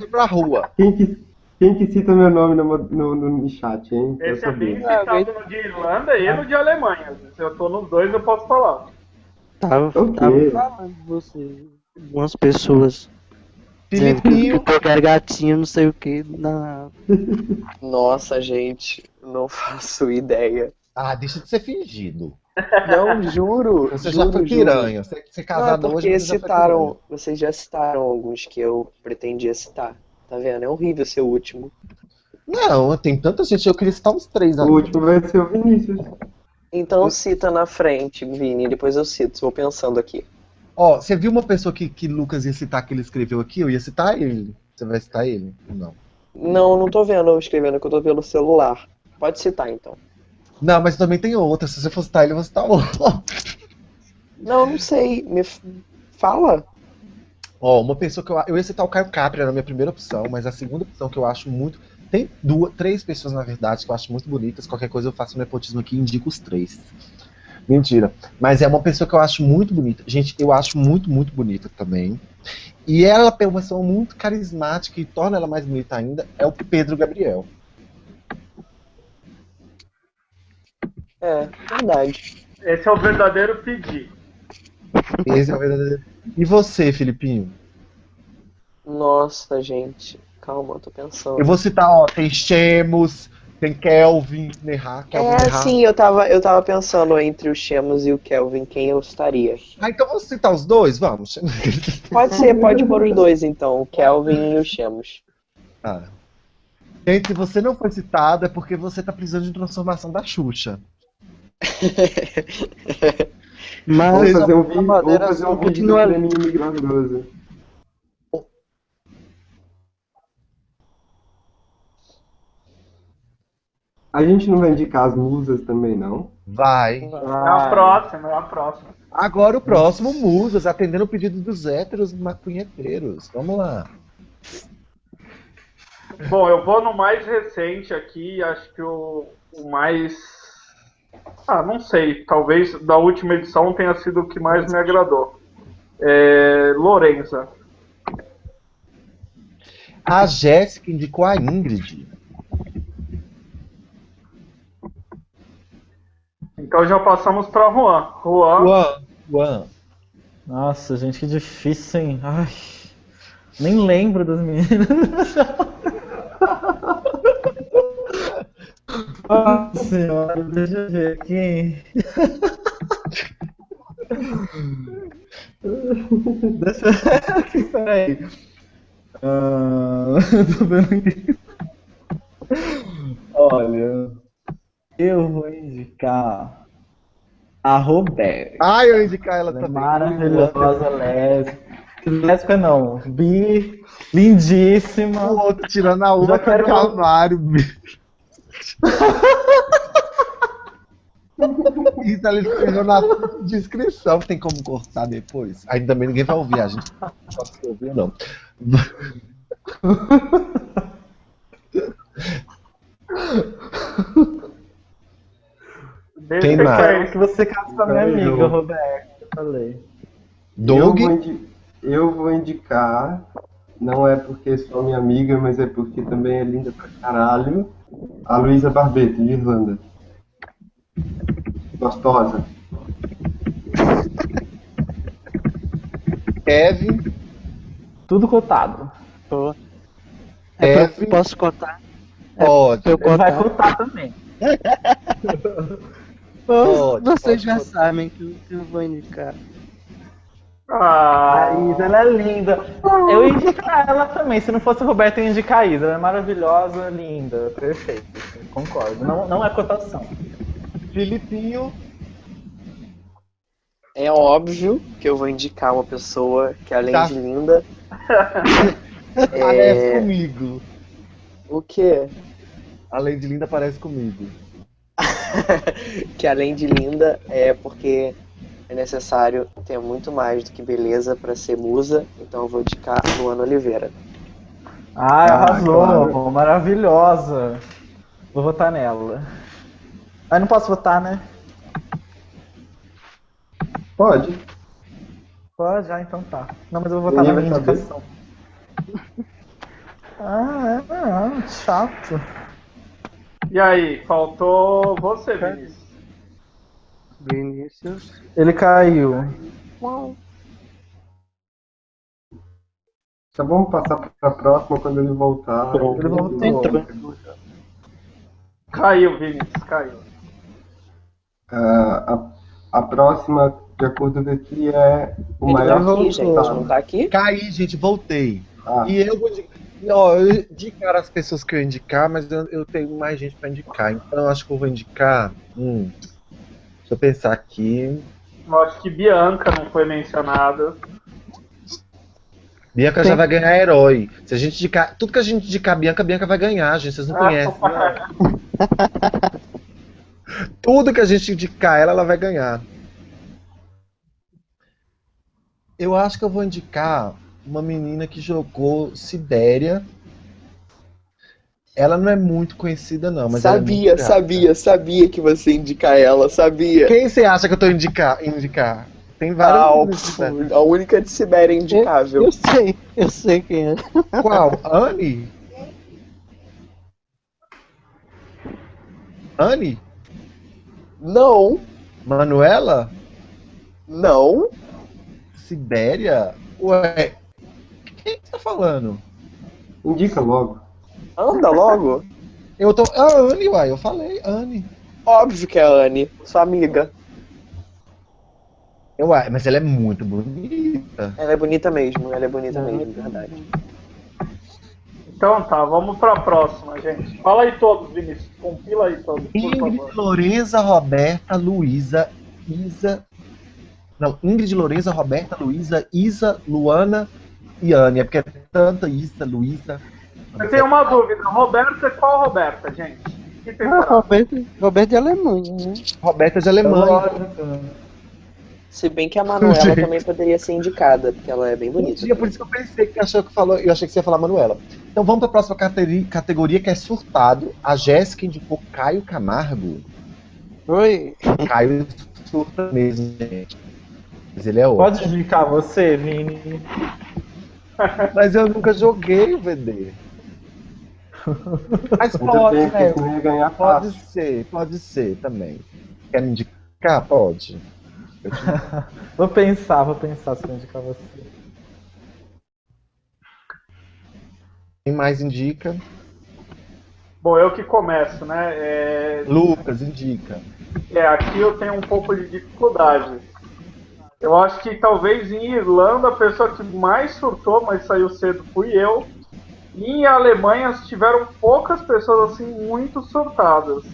nem pra rua. Quem que, quem que cita meu nome no, no, no chat, hein? Esse é bem citado no de Irlanda e no de Alemanha. Se eu tô nos dois, eu posso falar. Tava, Ok. tava falando de você. Algumas pessoas que, Filipinho. era gatinho, não sei o que. Na... Nossa, gente, não faço ideia. Ah, deixa de ser fingido. Não, juro. Você juro, já foi juro. piranha. Você, você é Não, é casado hoje, você já foi citaram, piranha. vocês já citaram alguns que eu pretendia citar. Tá vendo? É horrível ser o último. Não, tem tanta gente, eu queria citar uns três O ali. último vai ser o Vinícius. Então cita na frente, Vini, depois eu cito, vou pensando aqui. Ó, você viu uma pessoa que, que Lucas ia citar que ele escreveu aqui? Eu ia citar ele. Você vai citar ele? Não. Não, não tô vendo eu escrevendo, que eu tô pelo celular. Pode citar então. Não, mas também tem outra. Se você for citar ele, eu vou citar outro. Não, não sei. Me f- fala. Ó, uma pessoa que eu. Eu ia citar o Caio Capri, era a minha primeira opção, mas a segunda opção que eu acho muito. Tem duas, três pessoas, na verdade, que eu acho muito bonitas. Qualquer coisa eu faço um nepotismo aqui e indico os três. Mentira. Mas é uma pessoa que eu acho muito bonita. Gente, eu acho muito, muito bonita também. E ela tem uma pessoa muito carismática e torna ela mais bonita ainda. É o Pedro Gabriel. É, verdade. Esse é o verdadeiro pedir. Esse é o verdadeiro. E você, Filipinho? Nossa, gente. Calma, eu tô pensando. Eu vou citar, ó, tem Chemos, tem Kelvin, Nerra, Kelvin É, Nerra. sim, eu tava, eu tava pensando entre o Chemos e o Kelvin, quem eu estaria. Ah, então vamos citar os dois? Vamos. Pode ser, pode pôr os dois então, o Kelvin e o Chemos. Ah. Gente, se você não foi citado é porque você tá precisando de transformação da Xuxa. Mas Vamos fazer um a vídeo, madeira fazer um vídeo do. A gente não vai indicar as musas também, não? Vai. É a próxima, é a próxima. Agora o próximo, Musas, atendendo o pedido dos héteros maconheteiros. Vamos lá. Bom, eu vou no mais recente aqui, acho que o, o mais. Ah, não sei, talvez da última edição tenha sido o que mais me agradou. É, Lorenza. A Jéssica indicou a Ingrid. Então já passamos para Juan. Juan, Juan. Juan. Nossa, gente, que difícil, hein? Ai, nem lembro das meninas. Nossa senhora, deixa eu ver aqui. Deixa eu ver aqui, peraí. Ah, tô vendo aqui. Olha, eu vou indicar a Roberta. Ah, eu indicar ela é também. maravilhosa, lésbica. Lésbica não, bi, lindíssima. O outro tirando a uva Já quero do armário. Isso ela escreveu na descrição, tem como cortar depois. Ainda bem ninguém vai ouvir, a gente não pode ouvir, não. Deixa que mais? que você case com a minha Eu. amiga, Roberto. Eu falei. Doug, Eu vou, eu vou indicar, não é porque é só minha amiga, mas é porque também é linda pra caralho, a Luísa Barbeto, de Irlanda. Gostosa. Kevin, Tudo cotado. Pô. É pra- F. posso contar? pode. Pra eu vai contar. cotar também. Pode, Vocês pode já contar. sabem que eu, que eu vou indicar. Ah, A Isa, ela é linda. Eu ia indicar ela também. Se não fosse a Roberta, eu ia indicar a Isa. Ela é maravilhosa, linda, perfeita. Concordo. Não, não é cotação. Filipinho, É óbvio que eu vou indicar uma pessoa que, além Tá. de linda, parece é. comigo. O quê? Além de linda, parece comigo. que além de linda é porque é necessário ter muito mais do que beleza pra ser musa, então eu vou indicar Luana Oliveira. Ah, Ah, arrasou. claro. Maravilhosa. Vou votar nela. Ah, não posso votar, né? Pode. Pode, ah, então tá. Não, mas eu vou votar na minha indicação. Ah, é, ah, chato. e aí, faltou você, Vinícius. Vinícius. Ele caiu. Então vamos passar pra próxima quando ele voltar. Ele voltou. Caiu, Vinícius, caiu. Ah, a, a próxima, de acordo com aqui, é o Ele tá maior aqui, voltou. gente, não tá aqui? Caí, gente, voltei. Ah, E eu vou indicar. Ó, eu indicar as pessoas que eu ia indicar, mas eu, eu tenho mais gente pra indicar. Então eu acho que eu vou indicar. Hum, deixa eu pensar aqui. Eu acho que Bianca não foi mencionada. Bianca já vai ganhar herói. Se a gente indicar. Tudo que a gente indicar Bianca, Bianca vai ganhar, gente. Vocês não Ah, conhecem. Tudo que a gente indicar ela, ela vai ganhar. Eu acho que eu vou indicar uma menina que jogou Sibéria. Ela não é muito conhecida, não, mas ela é sabia, gata. sabia, sabia que você ia indicar ela, sabia. Quem você acha que eu tô indicar? indicar? Tem várias. Ah, a única de Sibéria indicável. Eu sei, eu sei quem é. Qual? Anne? Anne? Não, Manuela? não. Sibéria? Ué, quem que tá falando? indica logo. Anda logo. Eu tô. Ah, Anne, uai, eu falei, Anne. Óbvio que é a Anne, sua amiga. Uai, mas ela é muito bonita. Ela é bonita mesmo, ela é bonita mesmo, verdade. Então tá, vamos pra próxima, gente. Fala aí todos, Vinícius. Compila aí todos, por Ingrid, favor. Loreza, Roberta, Luísa, Isa. Não, Ingrid, Loreza, Roberta, Luísa, Isa, Luana e Anne. É porque é tanta Isa, Luísa. Eu tenho uma dúvida. Roberta, qual Roberta, gente? Que Ah? Roberto, Roberto de Alemanha, né? Roberta de Alemanha. Se bem que a Manuela também poderia ser indicada, porque ela é bem bonita. Dia, por isso que eu pensei que achou que falou, eu achei que você ia falar Manuela. Então vamos para a próxima categoria, categoria que é surtado. A Jéssica indicou Caio Camargo. Oi. Caio surta mesmo, gente. Mas ele é outro. Pode indicar você, Vini? Mas eu nunca joguei o VD. Mas pode, né? ganhar Pode fácil. ser, pode ser também. Quer me indicar? Pode. Eu te- Vou pensar, vou pensar se eu indicar você. Quem mais indica? Bom, eu que começo, né? É, Lucas, indica. é, aqui eu tenho um pouco de dificuldade. Eu acho que talvez em Irlanda a pessoa que mais surtou, mas saiu cedo, fui eu. E Alemanha tiveram poucas pessoas assim muito surtadas.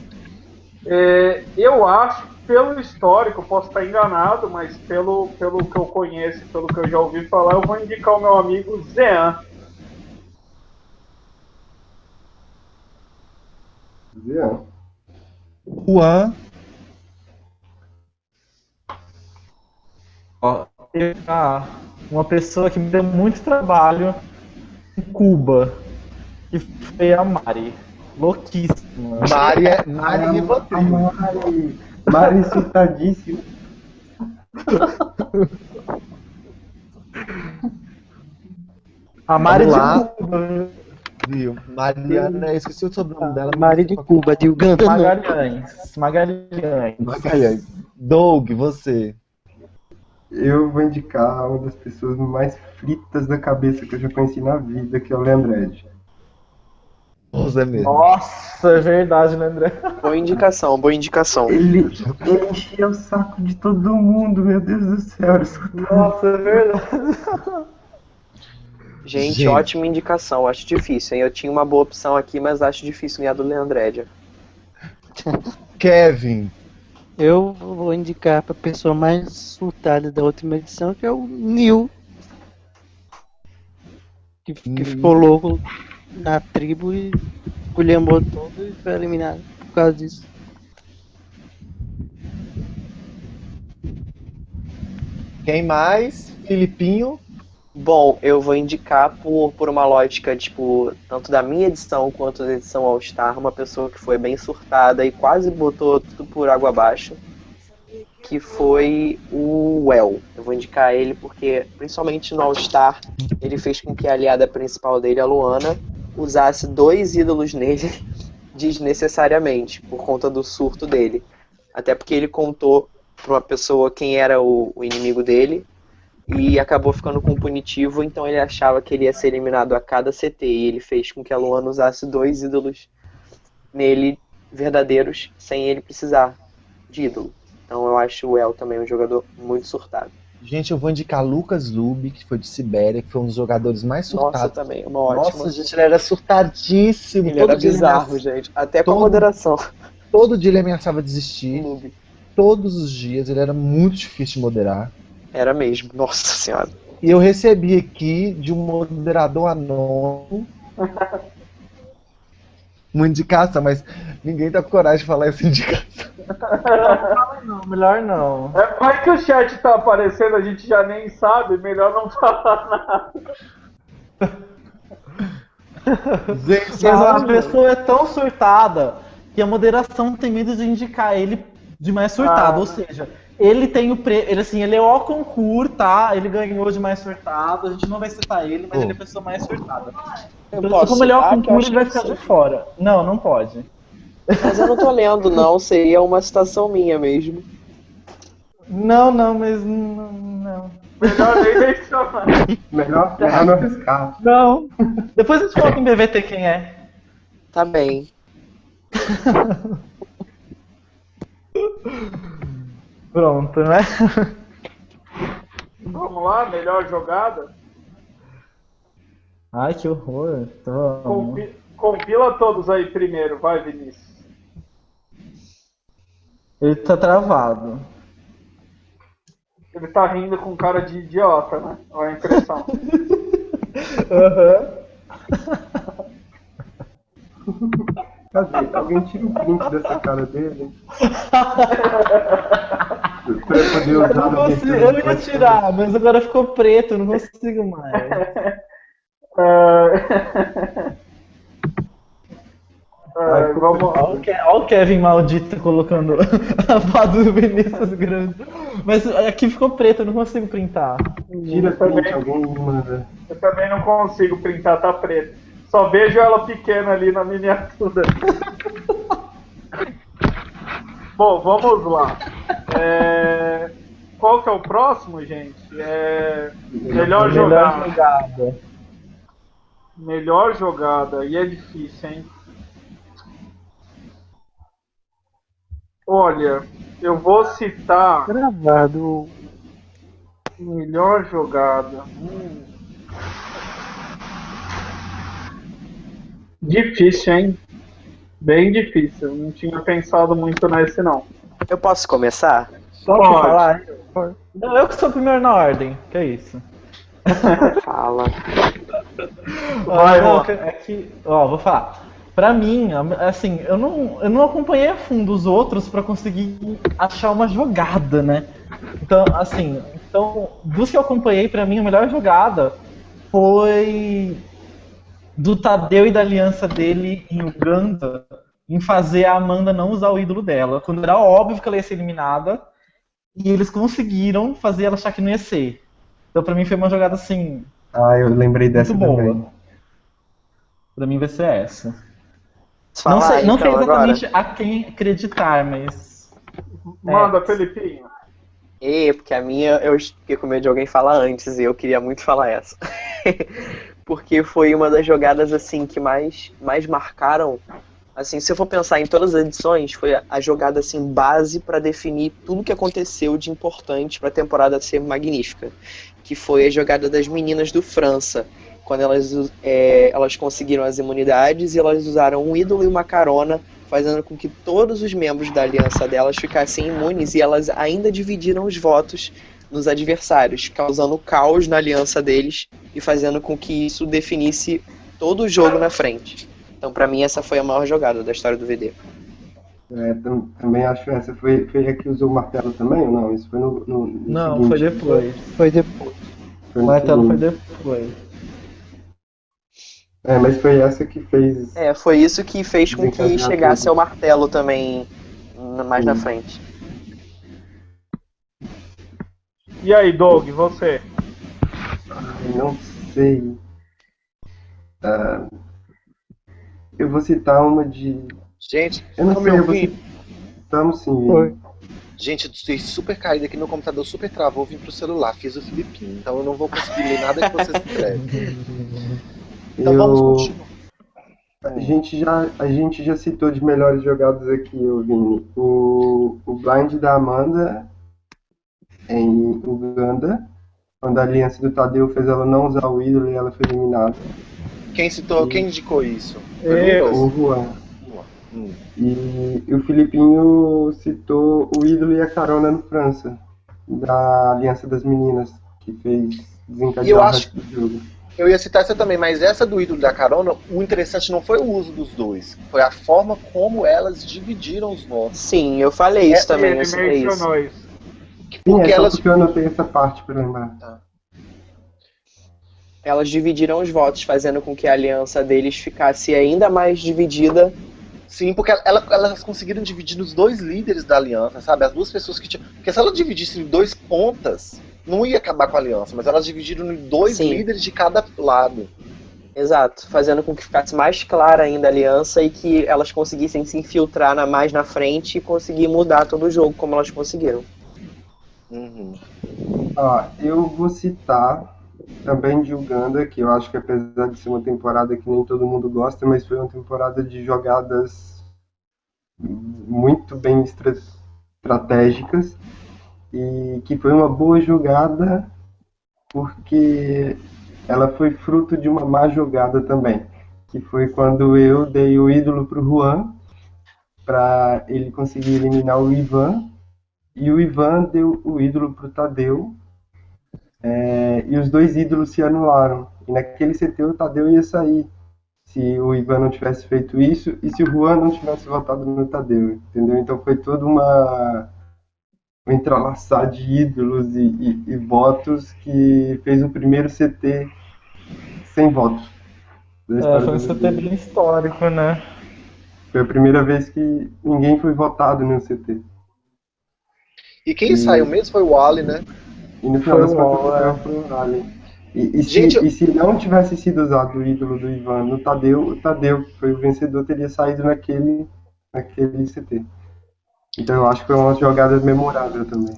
É, eu acho, pelo histórico, posso estar enganado, mas pelo, pelo que eu conheço, pelo que eu já ouvi falar, eu vou indicar o meu amigo Zean. Zean. Juan. Ó, ah, uma pessoa que me deu muito trabalho Cuba, que foi a Mari. Louquíssima. Mari é Mari Rivotril. Mari, Mari insultadíssimo. A Mari Vamos lá. de Cuba. Viu? Mariana, eu esqueci o sobrenome dela. Mari de Cuba, de Uganda. não. Magalhães. Magalhães. Magalhães. Doug, você. Eu vou indicar uma das pessoas mais fritas da cabeça que eu já conheci na vida, que é o Leandred. Você mesmo. Nossa, é verdade, né, André? Boa indicação, boa indicação. Ele, ele enchia o saco de todo mundo, meu Deus do céu. Nossa, é verdade. Gente, Gente. ótima indicação. Acho difícil, hein? Eu tinha uma boa opção aqui, mas acho difícil ganhar do Leandrédia. Kevin. Eu vou indicar pra pessoa mais surtada da última edição, que é o Neil. Que, que ficou louco na tribo e colhembou todo e foi eliminado por causa disso. Quem mais? Filipinho. Bom, eu vou indicar por, por uma lógica, tipo, tanto da minha edição quanto da edição All Star, uma pessoa que foi bem surtada e quase botou tudo por água abaixo, que foi o Well. Eu vou indicar ele porque, principalmente no All Star, ele fez com que a aliada principal dele, a Luana, usasse dois ídolos nele desnecessariamente, por conta do surto dele. Até porque ele contou pra uma pessoa quem era o- o inimigo dele, e acabou ficando com punitivo, então ele achava que ele ia ser eliminado a cada CT e ele fez com que a Luana usasse dois ídolos nele verdadeiros sem ele precisar de ídolo. Então eu acho o El também um jogador muito surtado. Gente, eu vou indicar Lucas Lube, que foi de Sibéria, que foi um dos jogadores mais Nossa, surtados. também, uma ótima. Nossa, gente, ele era surtadíssimo. ele todo era bizarro, gente. Até com a todo- moderação. Todo dia ele ameaçava desistir. Noob. Todos os dias, ele era muito difícil de moderar. Era mesmo, nossa senhora. E eu recebi aqui de um moderador anônimo uma indicação, mas ninguém tá com coragem de falar essa indicação. Não, melhor não. É, vai que o chat tá aparecendo, a gente já nem sabe, melhor não falar nada. Gente, Mas a pessoa é tão surtada que a moderação tem medo de indicar ele de mais surtado. Ah. Ou seja, ele tem o pre... ele assim, ele é o concurso, tá? Ele ganhou de mais surtado. A gente não vai citar ele, mas Oh. ele é a pessoa mais surtada. Eu Então, posso como ele é o concurso, ele vai ficar de fora. Não, não pode. Mas eu não tô lendo, não. Seria uma citação minha mesmo. Não, não, mas não. não. Melhor nem mencionar. Melhor, melhor não arriscar. Não. Depois a gente coloca em BVT quem é. Tá bem. Pronto, né? Vamos lá, melhor jogada. Ai, que horror. Tô... Compi- compila todos aí primeiro, vai Vinícius. Ele tá travado. Ele tá rindo com cara de idiota, né? Olha a impressão. Aham. Cadê? Alguém tira o print dessa cara dele? pra eu poder Eu usar não na consigo, eu ia tirar, mas agora ficou preto, eu não consigo mais. Ah, vamos Olha o Ke- olha o Kevin maldito colocando a foto do Vinícius grande. Mas aqui ficou preto, eu não consigo printar. Tira print, alguém me manda. Eu também não consigo printar, tá preto. Só vejo ela pequena ali na miniatura. Bom, vamos lá. É, Qual que é o próximo, gente? É... Melhor jogada. jogada. Melhor jogada. E é difícil, hein? Olha, eu vou citar Gravado. melhor jogada. Hum. Difícil, hein? Bem difícil. Não tinha pensado muito nesse, não. Eu posso começar? Posso Pode. falar? Não, eu que sou o primeiro na ordem, que é isso. Fala. Vai, não, ó. que- é que, ó, vou falar. Pra mim, assim, eu não, eu não acompanhei a fundo os outros pra conseguir achar uma jogada, né? Então, assim, Então, dos que eu acompanhei, pra mim, a melhor jogada foi do Tadeu e da aliança dele em Uganda em fazer a Amanda não usar o ídolo dela. Quando era óbvio que ela ia ser eliminada, e eles conseguiram fazer ela achar que não ia ser. Então, pra mim, foi uma jogada assim. Ah, eu lembrei dessa muito boa. também. Pra mim vai ser essa. Fala não sei, não sei então, exatamente a quem acreditar, mas. Manda, É. Felipinho. E, porque a minha eu fiquei com medo de alguém falar antes e eu queria muito falar essa. porque foi uma das jogadas assim que mais, mais marcaram. Assim, se eu for pensar em todas as edições, foi a, jogada assim base para definir tudo que aconteceu de importante para a temporada ser magnífica, que foi a jogada das meninas do França, quando elas é, elas conseguiram as imunidades e elas usaram um ídolo e uma carona fazendo com que todos os membros da aliança delas ficassem imunes e elas ainda dividiram os votos nos adversários, causando caos na aliança deles e fazendo com que isso definisse todo o jogo na frente. Então, pra mim, essa foi a maior jogada da história do VD. É, tam- também acho essa. Foi, foi a que usou o martelo também ou não? Isso foi no. no, no Não, seguinte. foi depois. Foi depois. Foi O no martelo foi depois. É, mas foi essa que fez. É, foi isso que fez com que chegasse tudo. ao martelo também n- mais na Hum. frente. E aí, Doug, você? Eu não sei. Ah, eu vou citar uma de. Gente, Eu não sei, me eu vou citar. Estamos sim. Foi. Gente, eu dei super caído aqui, meu computador super travou, vim pro celular, fiz o Filipinho, então eu não vou conseguir ler nada que vocês escrevem. Então vamos Eu- continuar. A gente, já, a gente já citou de melhores jogadas aqui, ô Vini. O, o blind da Amanda em Uganda, quando a aliança do Tadeu fez ela não usar o ídolo e ela foi eliminada. Quem citou, quem indicou isso? Eu. O Juan. Hum. E, e o Filipinho citou o ídolo e a carona no França, da Aliança das Meninas, que fez desencadear E eu o acho- do jogo. Eu ia citar essa também, mas essa do ídolo da carona, o interessante não foi o uso dos dois, foi a forma como elas dividiram os votos. Sim, eu falei isso É, também, eu Ele citei isso. mencionou isso. Sim, Porque é só elas porque eu anotei essa parte pra lembrar. Elas dividiram os votos, fazendo com que a aliança deles ficasse ainda mais dividida. Sim, porque ela- elas conseguiram dividir nos dois líderes da aliança, sabe? As duas pessoas que tinham. Porque se ela dividisse em dois pontas, não ia acabar com a aliança, mas elas dividiram em dois Sim. líderes de cada lado. Exato, fazendo com que ficasse mais clara ainda a aliança e que elas conseguissem se infiltrar na, mais na frente e conseguir mudar todo o jogo como elas conseguiram. Uhum. Ah, eu vou citar também de Uganda, que eu acho que apesar de ser uma temporada que nem todo mundo gosta, mas foi uma temporada de jogadas muito bem estra- estratégicas e que foi uma boa jogada porque ela foi fruto de uma má jogada também, que foi quando eu dei o ídolo pro Juan para ele conseguir eliminar o Ivan e o Ivan deu o ídolo pro Tadeu é, e os dois ídolos se anularam. E naquele CT o Tadeu ia sair se o Ivan não tivesse feito isso e se o Juan não tivesse votado no Tadeu, entendeu? Então foi toda uma um entrelaçar de ídolos e, e- e votos que fez o primeiro CT sem votos. É, foi um CT bem histórico, né? Foi a primeira vez que ninguém foi votado no CT. E quem Hum. saiu mesmo foi o Ali, né? E no final das contas foi. E, e, Gente, se, eu- e se não tivesse sido usado o ídolo do Ivan no Tadeu, o Tadeu, que foi o vencedor, teria saído naquele, naquele CT. Então eu acho que foi uma jogada memorável também.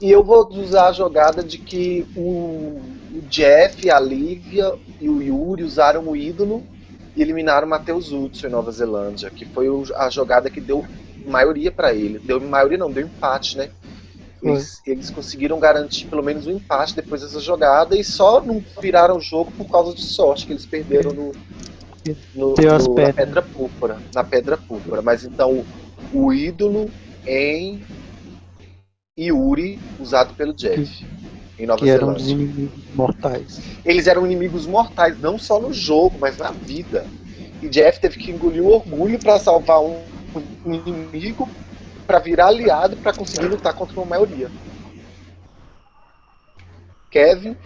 E eu vou usar a jogada de que o, o Jeff, a Lívia e o Yuri usaram o ídolo e eliminaram o Matheus Hudson em Nova Zelândia, que foi a jogada que deu maioria pra ele. Deu maioria não, deu empate, né? Eles, eles conseguiram garantir pelo menos um empate depois dessa jogada e só não viraram o jogo por causa de sorte que eles perderam no, no, no- na pedra púrpura, na pedra púrpura. Mas então o, ídolo em Yuri usado pelo Jeff em Nova Que eram inimigos mortais. Eles eram inimigos mortais não só no jogo, mas na vida. E Jeff teve que engolir o orgulho para salvar um, um inimigo para virar aliado para conseguir lutar contra uma maioria. Kevin,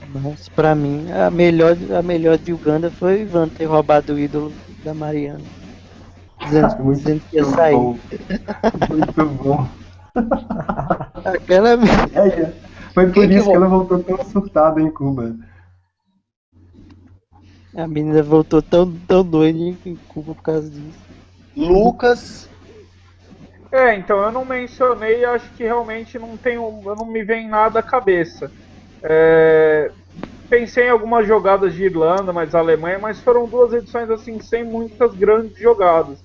Mas pra mim, a melhor, a melhor de Uganda foi o Ivan ter roubado o ídolo da Mariana. Dizendo, Muito dizendo que ia sair. bom. Muito bom. Aquela É, foi por Quem que isso que roubou? ela voltou tão surtada em Cuba. a menina voltou tão, tão doida em Cuba por causa disso. Lucas, É, então eu não mencionei, acho que realmente não tenho, não me vem nada à cabeça. É, pensei em algumas jogadas de Irlanda, mas Alemanha, mas foram duas edições assim sem muitas grandes jogadas.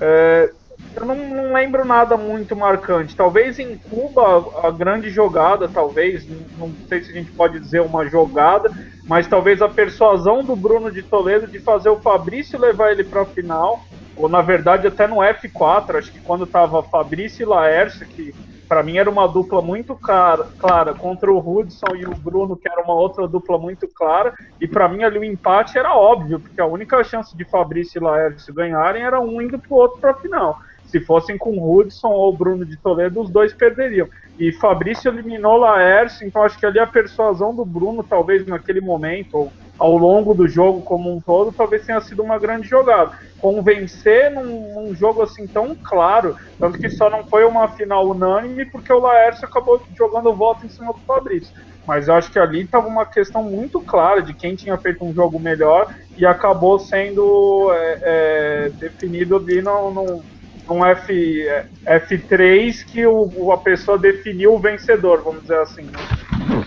É, eu não, não lembro nada muito marcante. Talvez em Cuba a grande jogada, talvez, não sei se a gente pode dizer uma jogada, mas talvez a persuasão do Bruno de Toledo de fazer o Fabrício levar ele para a final, ou na verdade até no F4, acho que quando tava Fabrício e Laércio, que para mim era uma dupla muito cara, clara contra o Hudson e o Bruno, que era uma outra dupla muito clara, e para mim ali o empate era óbvio, porque a única chance de Fabrício e Laércio ganharem era um indo pro outro para a final. Se fossem com Hudson ou Bruno de Toledo, os dois perderiam. E Fabrício eliminou Laércio, então acho que ali a persuasão do Bruno, talvez naquele momento, ou ao longo do jogo como um todo, talvez tenha sido uma grande jogada. Convencer num, num jogo assim tão claro, tanto que só não foi uma final unânime, porque o Laércio acabou jogando voto em cima do Fabrício. Mas eu acho que ali estava uma questão muito clara de quem tinha feito um jogo melhor e acabou sendo é, é, definido ali no, no, num F, é, F3 que o, a pessoa definiu o vencedor, vamos dizer assim. né?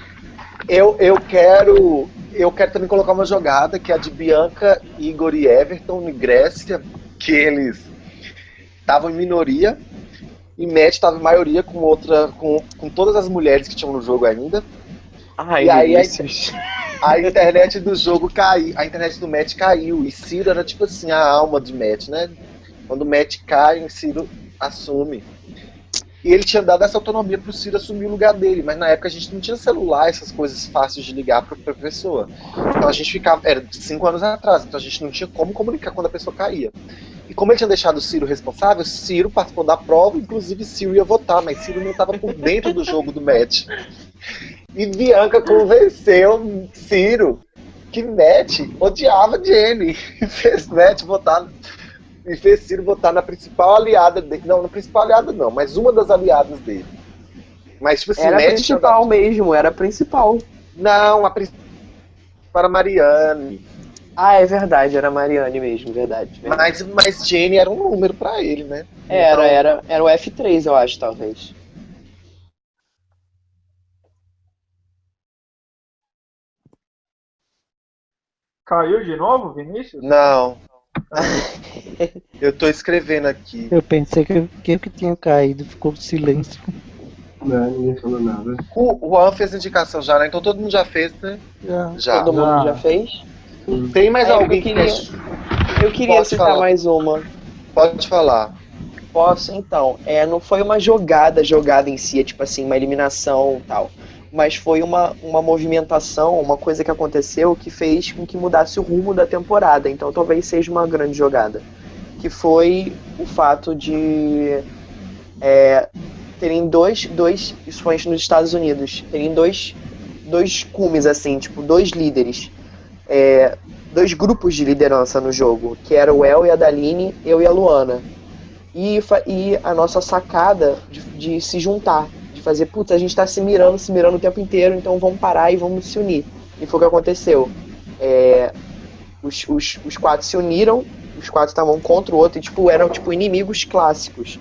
eu, eu quero. Eu quero também colocar uma jogada que é a de Bianca, Igor e Everton em Grécia, que eles estavam em minoria e Matt estava em maioria com outra. Com, com todas as mulheres que tinham no jogo ainda. Ai, E aí, Vinícius. A internet do jogo caiu, a internet do Matt caiu, e Ciro era tipo assim, a alma de Matt, né? Quando o Matt cai, o Ciro assume. E ele tinha dado essa autonomia pro Ciro assumir o lugar dele, mas na época a gente não tinha celular, essas coisas fáceis de ligar pra, pra pessoa. Então a gente ficava, era cinco anos atrás, então a gente não tinha como comunicar quando a pessoa caía. E como ele tinha deixado o Ciro responsável, Ciro participou da prova, inclusive Ciro ia votar, mas Ciro não estava por dentro do jogo do Matt. E Bianca convenceu Ciro que Matt odiava Jenny e fez Matt votar e fez Ciro votar na principal aliada dele. Não, na principal aliada não, mas uma das aliadas dele. Mas tipo assim, Era a principal mesmo, era a principal. Não, a principal para Marianne. Ah, é verdade, era a Mariane mesmo, verdade. verdade. Mas, mas Jenny era um número pra ele, né? Era, Então, era, era o F3, eu acho, talvez. Caiu de novo, Vinícius? Não. Eu tô escrevendo aqui. Eu pensei que eu que, eu que tinha caído, ficou silêncio. Não, ninguém falou nada. O Juan fez indicação já, né? Então todo mundo já fez, né? Já. Já. Todo mundo Ah. já fez? Tem mais É, eu alguém que queria- quer... Eu queria Pode citar falar. mais uma. Pode falar. Posso, então. É, não foi uma jogada, jogada em si, é tipo assim, uma eliminação e tal. Mas foi uma, uma movimentação, uma coisa que aconteceu que fez com que mudasse o rumo da temporada. Então talvez seja uma grande jogada. Que foi o fato de é, terem dois, dois. Isso foi nos Estados Unidos. Terem dois, dois cumes, assim, tipo, dois líderes. É, dois grupos de liderança no jogo, que era o El e a Daline, eu e a Luana. E, e a nossa sacada de, de se juntar, de fazer, puta, a gente tá se mirando, se mirando o tempo inteiro, então vamos parar e vamos se unir. E foi o que aconteceu. É, os, os, os quatro se uniram, os quatro estavam contra o outro, e tipo, eram tipo inimigos clássicos.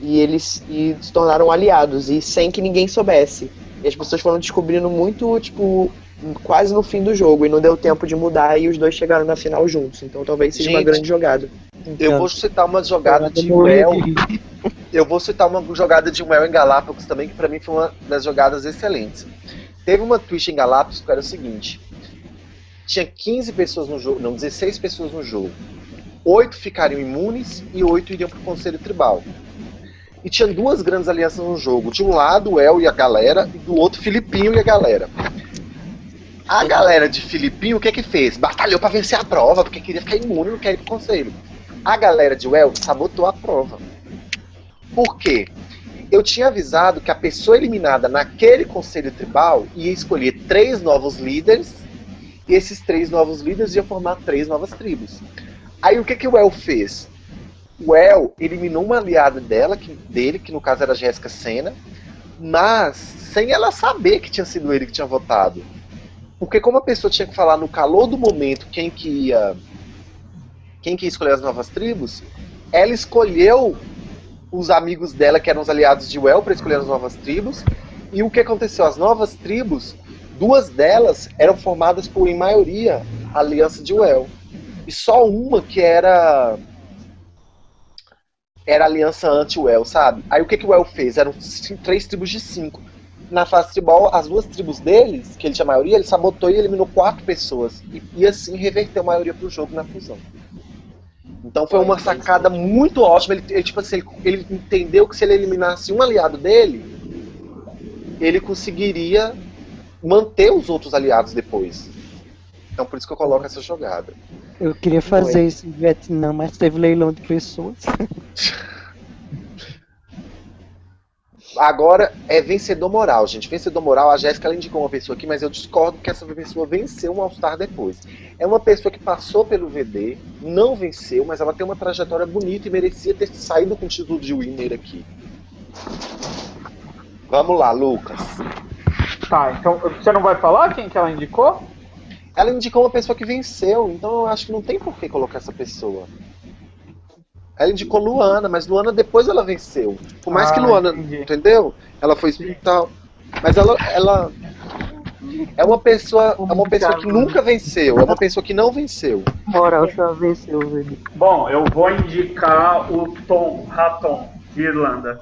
E eles e se tornaram aliados, e sem que ninguém soubesse. E as pessoas foram descobrindo muito, tipo, quase no fim do jogo, e não deu tempo de mudar, e os dois chegaram na final juntos. Então talvez seja uma Gente, grande jogada. Eu vou citar uma jogada de Well. Eu vou citar uma jogada de Well em Galápagos também, que pra mim foi uma das jogadas excelentes. Teve uma Twitch em Galápagos que era o seguinte: tinha 15 pessoas no jogo, não, 16 pessoas no jogo. Oito ficariam imunes e oito iriam pro Conselho Tribal. E tinha duas grandes alianças no jogo. De um lado, o El e a galera, e do outro, Filipinho e a galera. A galera de Filipinho, o que que fez? Batalhou pra vencer a prova, porque queria ficar imune e não queria ir pro conselho. A galera de Well sabotou a prova. Por quê? eu tinha avisado que a pessoa eliminada naquele conselho tribal ia escolher três novos líderes, e esses três novos líderes iam formar três novas tribos. Aí o que, que o El fez? O El eliminou uma aliada dela, que, dele, que no caso era a Jéssica Senna, mas sem ela saber que tinha sido ele que tinha votado. Porque como a pessoa tinha que falar no calor do momento quem que ia quem que ia escolher as novas tribos, ela escolheu os amigos dela, que eram os aliados de Well, para escolher as novas tribos. E o que aconteceu? As novas tribos, duas delas eram formadas por, em maioria, a aliança de Well. E só uma que era era aliança anti-Well, sabe? Aí o que, que o Well fez? Eram três tribos de cinco. Na fase tribal, as duas tribos deles, que ele tinha maioria, ele sabotou e eliminou quatro pessoas. E, e assim reverteu a maioria pro jogo na fusão. Então foi uma sacada muito ótima. Ele, ele tipo assim, ele, ele, entendeu que se ele eliminasse um aliado dele, ele conseguiria manter os outros aliados depois. Então por isso que eu coloco essa jogada. Eu queria fazer Foi. isso em Vietnã, mas teve leilão de pessoas. Agora é vencedor moral, gente. Vencedor moral, a Jéssica indicou uma pessoa aqui, mas eu discordo que essa pessoa venceu um All-Star depois. É uma pessoa que passou pelo VD, não venceu, mas ela tem uma trajetória bonita e merecia ter saído com o título de winner aqui. Vamos lá, Lucas. Tá, então você não vai falar quem que ela indicou? Ela indicou uma pessoa que venceu, então eu acho que não tem por que colocar essa pessoa. Ela indicou Luana, mas Luana depois ela venceu. Por mais Ah, que Luana, entendi. entendeu? Ela foi tal. Mas ela, ela é uma pessoa, é uma pessoa que nunca venceu, é uma pessoa que não venceu. Moral só venceu, velho. Bom, eu vou indicar o Tom Raton, de Irlanda.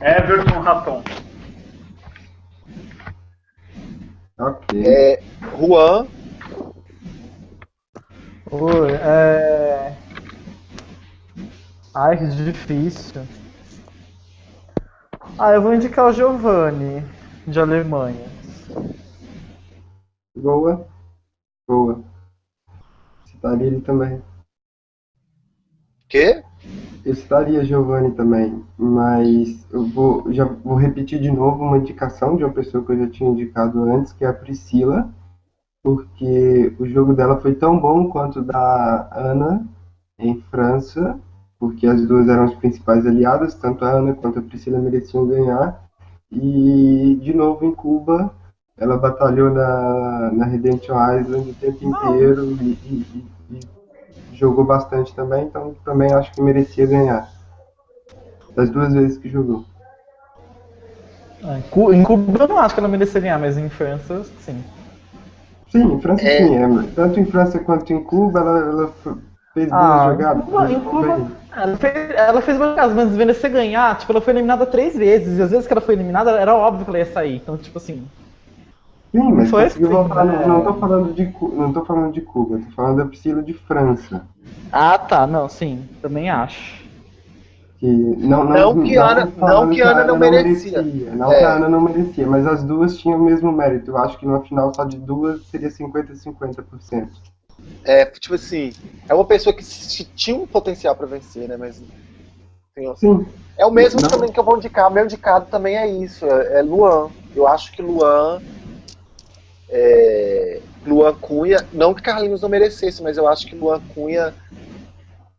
Everton Raton. Ok. É, Juan, Oi, é. Ai, que difícil. Ah, eu vou indicar o Giovanni, de Alemanha. Boa. Boa. Citaria ele também. quê? Eu citaria Giovanni também, mas eu vou, já vou repetir de novo uma indicação de uma pessoa que eu já tinha indicado antes, que é a Priscila, porque o jogo dela foi tão bom quanto o da Ana em França, porque as duas eram as principais aliadas, tanto a Ana quanto a Priscila mereciam ganhar. E de novo em Cuba, ela batalhou na, na Redemption Island o tempo inteiro e, e- e- e jogou bastante também, então também acho que merecia ganhar. Das duas vezes que jogou. Ah, em Cu- Em Cuba eu não acho que ela merecia ganhar, mas em França, sim. Sim, em França É. sim, é, tanto em França quanto em Cuba ela, ela fez boas Ah, jogadas. Cuba- em Cuba-. Ela fez, ela fez boas jogadas, mas merecer ganhar, tipo, ela foi eliminada três vezes, e às vezes que ela foi eliminada era óbvio que ela ia sair. Então, tipo assim. Sim, mas Foi assim, voltar. né? Não tô falando de não tô falando de Cuba, tô falando da Priscila de França. Ah, tá, não, sim, também acho. Que não, Não que Ana- não que Ana não merecia. Não É. que a Ana não merecia, mas as duas tinham o mesmo mérito. Eu acho que numa final só de duas seria 50 50%. É, tipo assim, é uma pessoa que tinha um potencial pra vencer, né? Mas. tem- Sim, É o mesmo Não. também que eu vou indicar. Meu indicado também é isso, é, é Luan. Eu acho que Luan. é, Luan Cunha. Não que Carlinhos não merecesse, mas eu acho que Luan Cunha.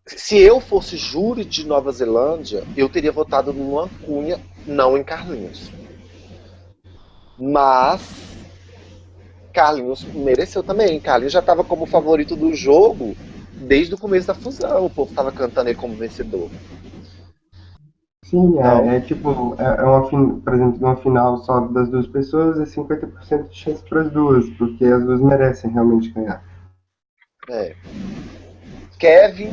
Se eu fosse júri de Nova Zelândia, eu teria votado no Cunha, não em Carlinhos. Mas. Carlinhos mereceu também. Carlinhos já estava como favorito do jogo desde o começo da fusão. O povo estava cantando ele como vencedor. sim, é, é tipo, é, é uma por exemplo, numa final só das duas pessoas é 50% de chance para as duas, porque as duas merecem realmente ganhar. É. Kevin,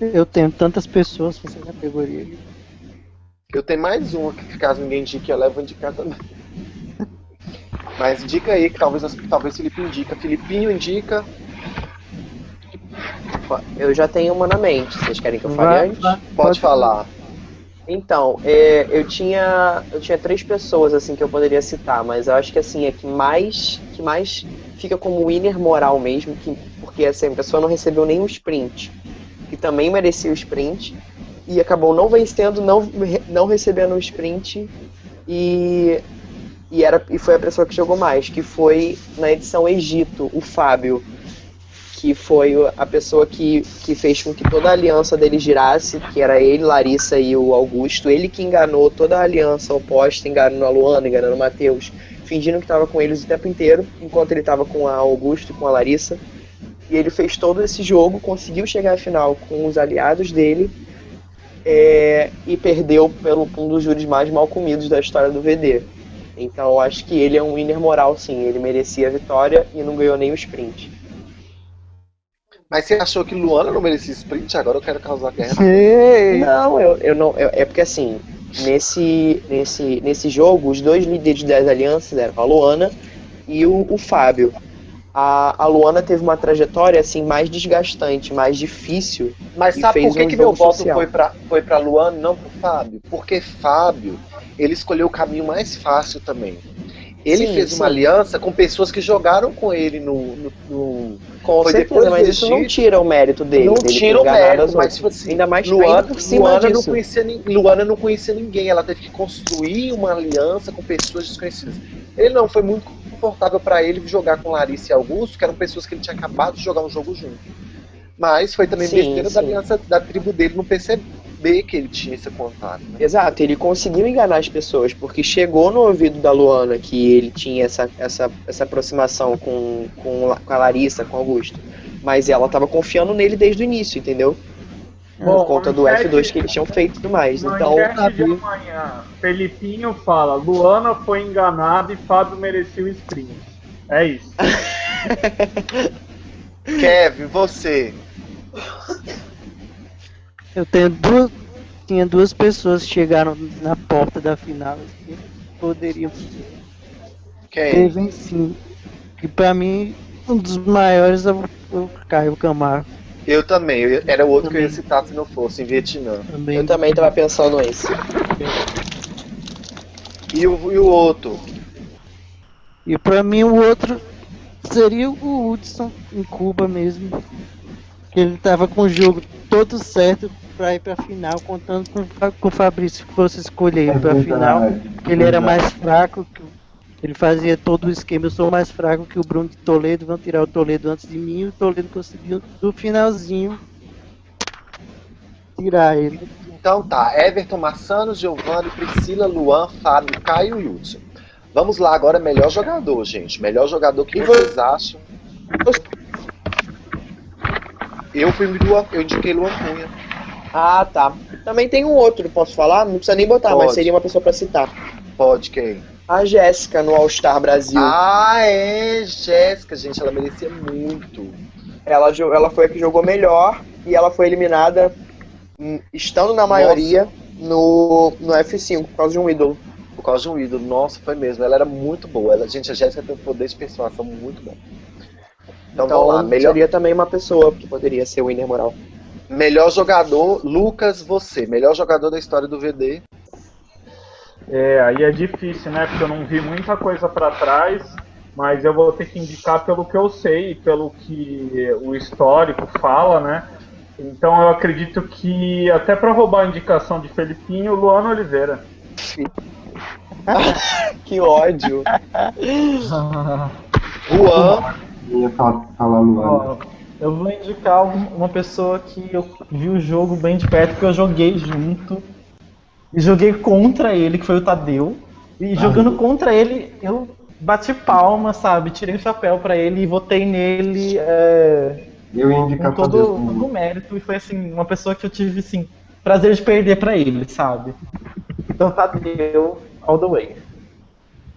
Eu tenho tantas pessoas nessa categoria. eu tenho mais uma que caso ninguém indique, eu levo a indicar também. Mas indica aí, que talvez, talvez Felipe indica. Filipinho indica. Eu já tenho uma na mente. Vocês querem que eu fale Vai- antes? vai- Pode falar. Então, é, eu tinha eu tinha três pessoas assim que eu poderia citar, mas eu acho que assim é que mais que mais fica como winner moral mesmo, que porque assim, a pessoa não recebeu nenhum sprint, que também merecia o sprint, e acabou não vencendo, não, não recebendo o sprint e, e, era, e foi a pessoa que jogou mais, que foi na edição Egito, o Fábio, que foi a pessoa que, que fez com que toda a aliança dele girasse, que era ele, Larissa e o Augusto, ele que enganou toda a aliança oposta, enganou a Luana, enganou o Matheus, fingindo que estava com eles o tempo inteiro, enquanto ele estava com a Augusto e com a Larissa. E ele fez todo esse jogo, conseguiu chegar à final com os aliados dele é, e perdeu pelo um dos júris mais mal comidos da história do VD. Então eu acho que ele é um winner moral, sim. Ele merecia a vitória e não ganhou nem o sprint. Mas você achou que Luana não merecia sprint? Agora eu quero causar guerra. Não, eu, eu não. eu- é porque assim, nesse, nesse, nesse jogo, os dois líderes das alianças eram a Luana e o, o Fábio. A, a Luana teve uma trajetória assim mais desgastante, mais difícil. Mas sabe por que, um que meu voto social. foi pra, foi pra Luana não pro Fábio? Porque Fábio, ele escolheu o caminho mais fácil também. Ele Sim, fez sim. uma aliança com pessoas que jogaram com ele no. no, no- Com Foi certeza, mas isso não tira o mérito dele. não dele tira o mérito, as mas tipo assim, Ainda mais Luana, por cima Luana, não disso. conhecia, nin- Luana não conhecia ninguém, ela teve que construir uma aliança com pessoas desconhecidas. Ele não, foi muito confortável pra ele jogar com Larissa e Augusto, que eram pessoas que ele tinha acabado de jogar um jogo junto. Mas foi também Sim, besteira da aliança da tribo dele não perceber que ele tinha esse contato. né? Exato, ele conseguiu enganar as pessoas, porque chegou no ouvido da Luana que ele tinha essa, essa, essa aproximação com, com, com a Larissa, com o Augusto. Mas ela tava confiando nele desde o início, entendeu? Bom, Por conta do manchete- F2 que eles tinham feito e tudo mais. Então, de amanhã. Felipinho fala: Luana foi enganada e Fábio merecia o sprint. É isso. Kevin, você. Eu tenho duas. Tinha duas pessoas que chegaram na porta da final que poderiam ter Quem? vencido. Que pra mim, um dos maiores é o, o Caio Camargo. Eu também. eu- era o outro que eu ia citar se não fosse, em Vietnã. Também. eu também tava pensando nisso. E o, e o outro? E pra mim o outro seria o Hudson em Cuba mesmo. Que ele tava com o jogo todo certo pra ir pra final, contando com, com o Fabrício que fosse escolher pra final. Que ele era mais fraco, que o- ele fazia todo o esquema, eu sou mais fraco que o Bruno de Toledo, vão tirar o Toledo antes de mim, e o Toledo conseguiu do finalzinho tirar ele. Então tá, Everton, Massano, Giovanni, Priscila, Luan, Fábio, Caio e Hudson. Vamos lá agora, melhor jogador, gente. Melhor jogador que vocês acham? Eu fui Luan, eu indiquei Luan Cunha. Ah, tá. Também tem um outro, posso falar? Não precisa nem botar, mas Pode. seria uma pessoa pra citar. Pode quem? A Jéssica no All Star Brasil. Ah, é, Jéssica, gente, ela merecia muito. Ela, ela foi a que jogou melhor e ela foi eliminada hum, estando na maioria no, no F5 por causa de um ídolo. Por causa de um ídolo. Nossa, foi mesmo. Ela era muito boa. Ela, gente, a Jéssica tem um poder de persuasão muito bom. Então, Então, vamos lá. Melhor, seria também uma pessoa que poderia ser o winner moral. melhor jogador, Lucas, você. Melhor jogador da história do VD. É, aí é difícil, né? Porque eu não vi muita coisa pra trás, mas eu vou ter que indicar pelo que eu sei, pelo que o histórico fala, né? Então eu acredito que, até pra roubar a indicação de Felipinho, Luano Oliveira. Que ódio. Juan, Eu ia falar, Luana. Eu vou indicar um- uma pessoa que eu vi o jogo bem de perto, porque eu joguei junto. E joguei contra ele, que foi o Tadeu. E jogando contra ele, eu bati palma, sabe? Tirei o chapéu pra ele e votei nele é, Eu ia com indicar todo, Tadeu todo também. o mérito. E foi assim, uma pessoa que eu tive assim, prazer de perder pra ele, sabe? Então Tadeu all the way.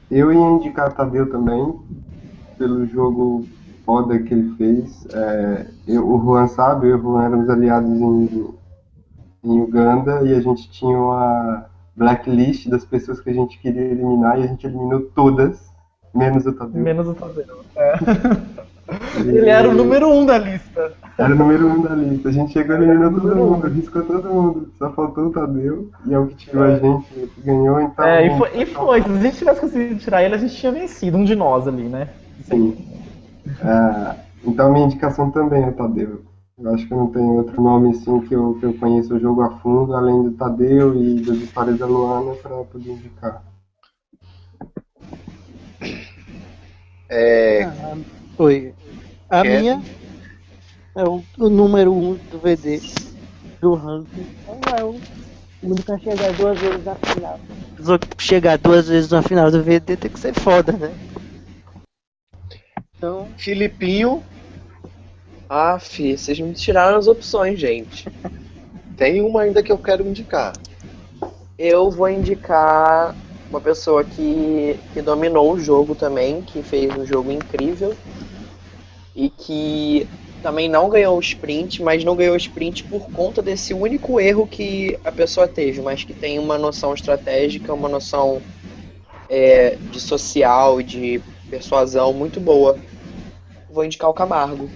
Eu ia indicar Tadeu também, pelo jogo foda que ele fez. É, eu- o Juan sabe, eu e o Juan éramos aliados em, em Uganda e a gente tinha uma blacklist das pessoas que a gente queria eliminar e a gente eliminou todas, menos o Tadeu. Menos o Tadeu. É. Ele era o número um da lista. Era o número um da lista. A gente chegou e eliminou todo mundo, riscou todo mundo. Só faltou o Tadeu e é o que tirou a gente, que ganhou, então. É, e foi, e foi. Se a gente tivesse conseguido tirar ele, a gente tinha vencido, um de nós ali, né? Sim. É, então minha indicação também é o Tadeu. Eu acho que não tem outro nome assim que eu, que eu conheço o jogo a fundo, além do Tadeu e das histórias da Luana, para poder indicar. É, Ah, Oi. A Kevin? minha é o, o número 1 um do VD do ranking. Então é o único a chegar duas vezes na final. Chegar duas vezes na final do VD tem que ser foda, né? Então, Filipinho, Ah, fi, vocês me tiraram as opções, gente. tem uma ainda que eu quero indicar. Eu vou indicar uma pessoa que, que dominou o jogo também, que fez um jogo incrível e que também não ganhou o sprint, mas não ganhou o sprint por conta desse único erro que a pessoa teve, mas que tem uma noção estratégica, uma noção é, de social e de persuasão muito boa. Vou indicar o Camargo.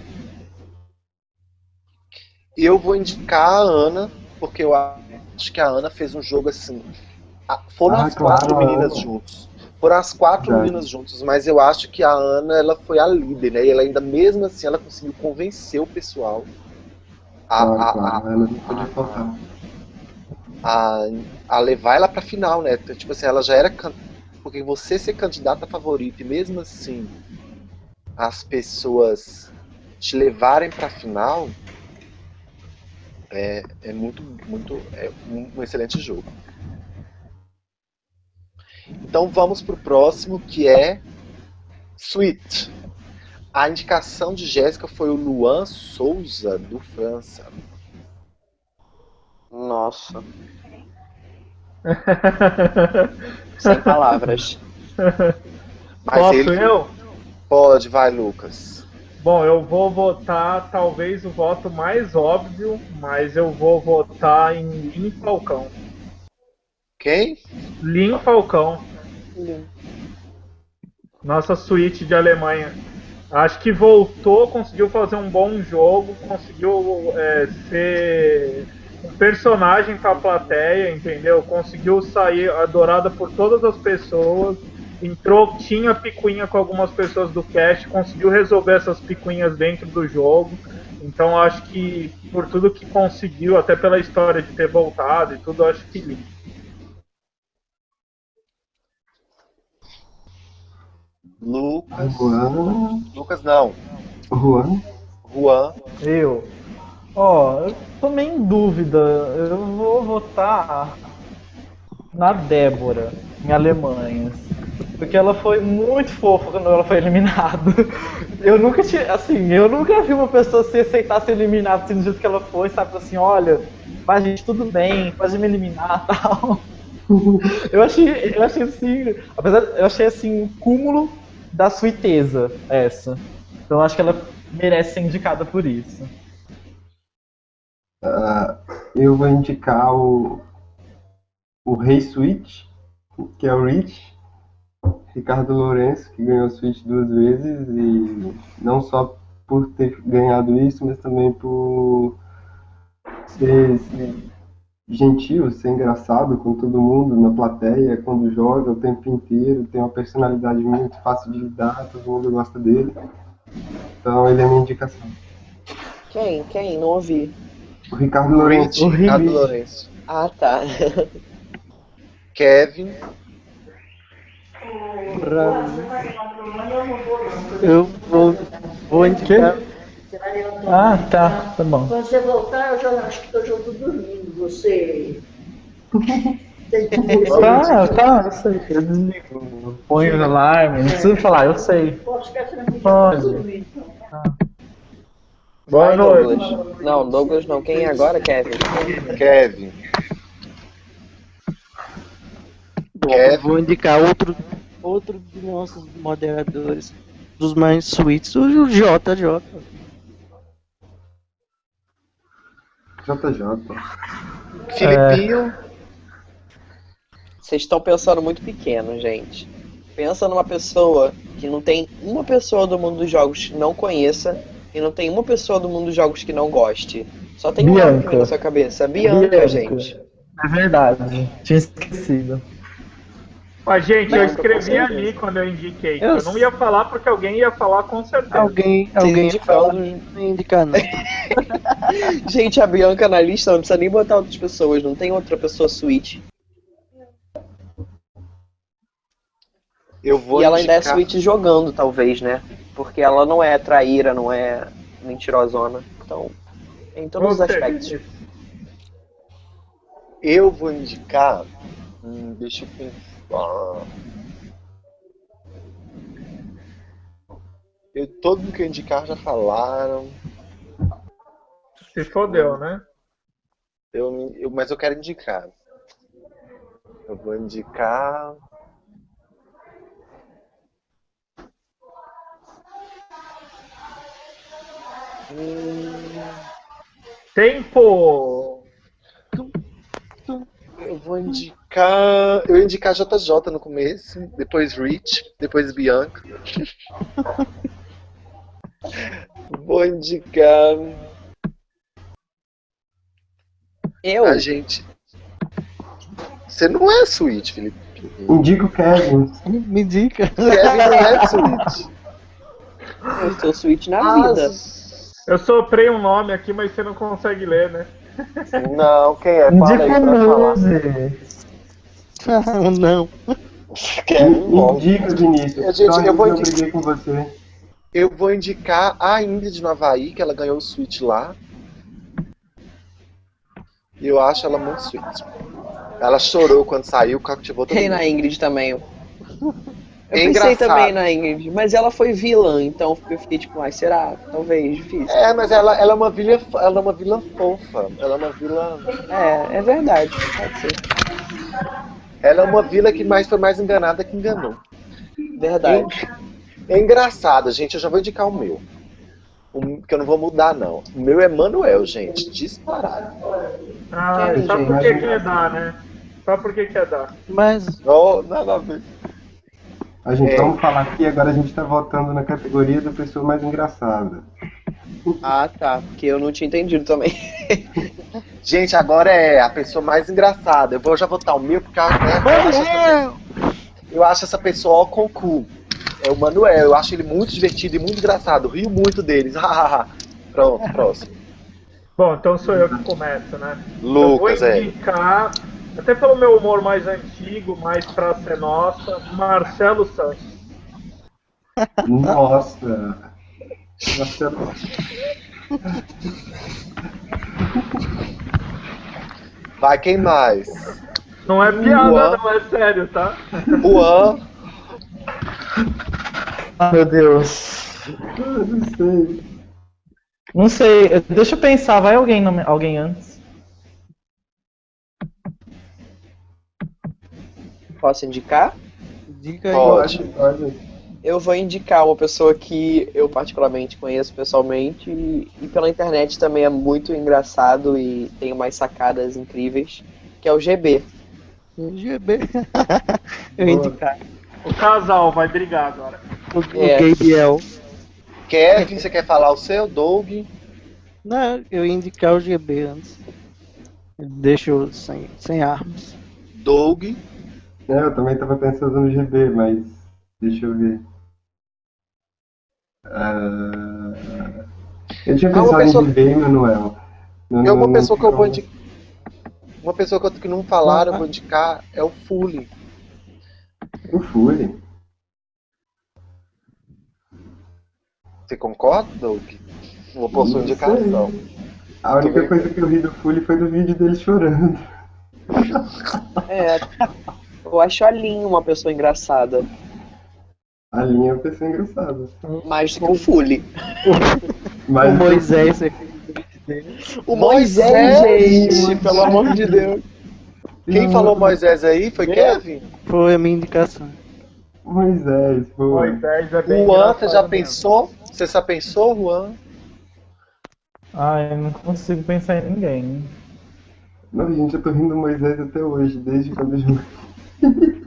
Eu vou indicar a Ana, porque eu acho que a Ana fez um jogo assim. a- Foram Ah, as quatro claro. meninas juntos. Foram as quatro Verdade. meninas juntos, mas eu acho que a Ana ela foi a líder, né? E ela ainda mesmo assim ela conseguiu convencer o pessoal a, Claro, a- claro, ela não podia faltar. a, a levar ela pra final, né? Então, Tipo assim, ela já era. can- Porque você ser candidata favorita e mesmo assim as pessoas te levarem pra final é, é muito, muito. É um, um excelente jogo. Então vamos pro próximo que é Sweet. A indicação de Jéssica foi o Luan Souza, do França. Nossa. Sem palavras. Mas Posso ele eu? pode, vai, Lucas. Bom, eu vou votar talvez o voto mais óbvio, mas eu vou votar em Lin Falcão. Quem? Lin Falcão, nossa suíte de Alemanha. Acho que voltou, conseguiu fazer um bom jogo, conseguiu é, ser um personagem para a plateia, entendeu? Conseguiu sair adorada por todas as pessoas. Entrou, tinha picuinha com algumas pessoas do cast, conseguiu resolver essas picuinhas dentro do jogo. Então acho que por tudo que conseguiu, até pela história de ter voltado e tudo, acho que. Lucas. Juan. Lucas não. Juan. Juan. Eu. Ó, eu tô meio em dúvida. Eu vou votar na Débora, em Alemanha. Porque ela foi muito fofa quando ela foi eliminada. Eu nunca tinha, assim, eu nunca vi uma pessoa se aceitar ser eliminada assim, do jeito que ela foi, sabe? Assim, olha, mas gente, tudo bem, pode me eliminar tal. Eu achei, eu achei assim, apesar, eu achei assim, um cúmulo da suiteza essa. Então eu acho que ela merece ser indicada por isso. Ah, eu vou indicar o, o Rei Switch, que é o Rich, Ricardo Lourenço, que ganhou a Switch duas vezes, e não só por ter ganhado isso, mas também por ser, ser gentil, ser engraçado com todo mundo na plateia, quando joga o tempo inteiro, tem uma personalidade muito fácil de lidar, todo mundo gosta dele. Então ele é a minha indicação. Quem? Quem? Não ouvi. O Ricardo Lourenço. Rich, Ricardo Lourenço. Ah, tá. Kevin. pra eu vou, vou indicar. Ah, tá, tá bom. Quando você voltar, eu já acho que eu já estou dormindo. Você. Tem que Tá, tá, eu sei. Eu desligo. Põe o alarme, não precisa falar, eu sei. Posso ficar tranquilo? Pode. então. Boa Vai, noite. Douglas. Não, Douglas não. Quem é agora, Kevin? Kevin. Bom, Kevin. vou indicar outro, outro dos nossos moderadores, dos mais suítes, o JJ. JJ. Filipinho. Vocês estão pensando muito pequeno, gente. Pensa numa pessoa que não tem uma pessoa do mundo dos jogos que não conheça e não tem uma pessoa do mundo dos jogos que não goste. Só tem um Bianca. nome na sua cabeça. Bianca, Bianca. gente. É verdade, tinha esquecido. Mas, gente, eu Não, escrevi com ali quando eu indiquei. Eu Eu não ia falar porque alguém ia falar com certeza. Alguém, alguém indicaram. fala, não ia indicar não. Gente, a Bianca na lista não precisa nem botar outras pessoas, não tem outra pessoa suíte. Eu vou E ela ainda é indicar- suíte jogando, talvez, né? Porque ela não é traíra, não é mentirosona. Então, em todos os Gostei aspectos. disso. Eu vou indicar. Hum, deixa eu pensar. Eu, todo mundo que eu indicar já falaram. Se fodeu, né? Eu, eu- mas eu quero indicar. Eu vou indicar. Tempo! eu vou indicar. Eu ia indicar JJ no começo, depois Rich, depois Bianca. vou indicar. Eu? A gente. Você não é Switch, Felipe. Indica o Kevin. Me indica. Kevin não é Switch. Eu sou suíte na vida. Eu soprei um nome aqui, mas você não consegue ler, né? Não, quem é? Fala aí Indica pra falar. Não. Bom. Indica, Vinícius. Gente, eu vou indicar- com você. Eu vou indicar a Ingrid no Havaí, que ela ganhou o Switch lá. E eu acho ela muito sweet. Ela chorou quando saiu, cativou todo Tem mundo. na Ingrid também. Eu É pensei engraçado. também na Ingrid, mas ela foi vilã, então eu fiquei tipo, ai, será? Talvez, difícil. É, mas ela, ela é uma vilã, ela é uma vilã fofa. Ela é uma vilã. É, é verdade, pode ser. Ela é uma vilã que mais foi mais enganada que enganou. Verdade. É engraçado, gente. Eu já vou indicar o meu. O, que eu não vou mudar, não. O meu é Manuel, gente. Disparado. Ah, Quero, só gente, porque quer dar, né? Só porque quer dar. Mas Oh, nada a ver. A gente, É. vamos falar aqui, agora a gente tá votando na categoria da pessoa mais engraçada. Ah, tá. Porque eu não tinha entendido também. Gente, agora é a pessoa mais engraçada. Eu vou já votar o meu, porque eu, né, eu, acho, essa, eu acho essa pessoa ó com cu. É o Manuel. Eu acho ele muito divertido e muito engraçado. Rio muito deles. Pronto, próximo. Bom, então sou eu que começo, né? Lucas, eu vou é. indicar, até pelo meu humor mais antigo, mais pra ser nossa, Marcelo Santos. Nossa! Marcelo. Vai, quem mais? Não é piada, Juan. não é sério, tá? Juan. Ah, meu Deus. Eu não sei. Não sei, deixa eu pensar, vai alguém, nome- alguém antes? Posso indicar? diga aí. Pode. Olha, Eu vou indicar uma pessoa que eu particularmente conheço pessoalmente e, e pela internet também é muito engraçado e tem umas sacadas incríveis, que é o GB. GB. Eu indicar O casal vai brigar agora. o, É. o Gabriel. Kevin, você quer falar o seu? Doug? Não, eu ia indicar o GB antes. Ele deixou sem, sem armas. Doug. É, eu também tava pensando no GB, mas deixa eu ver. Ah, eu tinha Ah, uma pensado pessoa- em e Manuel. Não- É uma não- pessoa que eu vou não- indicar. Uma pessoa que, eu, que não falaram, eu vou indicar é o Fully. O Fury. Você concorda, Doug? Uma Não indicação. A única coisa que eu vi do Fully foi do vídeo dele chorando. É, eu acho a Lin uma pessoa engraçada, A linha é uma pessoa engraçada. mais do que o Fully. Mas o Moisés. O Moisés, Moisés, gente, pelo amor de Deus. Quem falou Moisés aí foi Kevin? Foi a minha indicação. Moisés, pô. Moisés é bem Juan, você já mesmo. pensou? Você já pensou, Juan? Ai, eu não consigo pensar em ninguém. Não, gente, eu tô rindo do Moisés até hoje, desde quando eu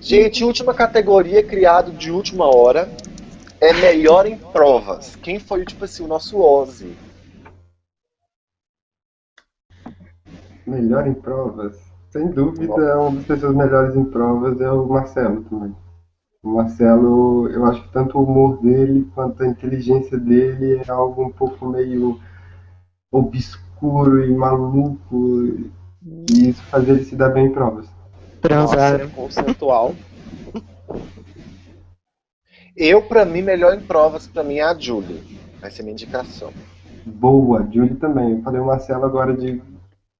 Gente, última categoria criado de última hora é melhor em provas. Quem foi, tipo assim, o nosso Ozzy? Melhor em provas. Sem dúvida, uma das pessoas melhores em provas é o Marcelo também. O Marcelo, eu acho que tanto o humor dele quanto a inteligência dele é algo um pouco meio obscuro e maluco. E isso faz ele se dar bem em provas. Transaram. Nossa, conceitual. Eu, pra mim, melhor em provas, pra mim é a Julie. Vai ser minha indicação. Boa, Julie também. Eu falei o Marcelo agora de,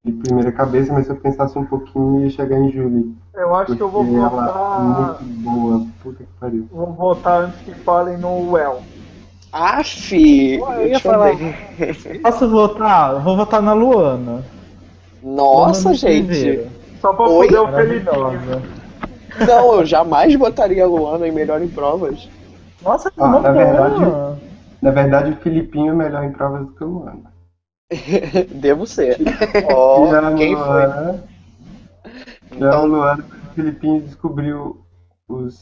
de primeira cabeça, mas se eu pensasse um pouquinho ia chegar em Julie. Eu acho que eu vou Porque ela é votar. muito boa. Puta que pariu. Vou votar antes que falem no Well. Aff! eu ia falar. Posso votar? Vou votar na Luana. Nossa, Luana gente. Só pra Oi? foder o Felipinho. Não, eu jamais botaria a Luana em melhor em provas. Nossa, que Ah, na verdade- Luana. Na verdade, o Filipinho é melhor em provas do que o Luana. Devo ser. A quem foi? Luana- Já Então- o Luana, o Filipinho descobriu os.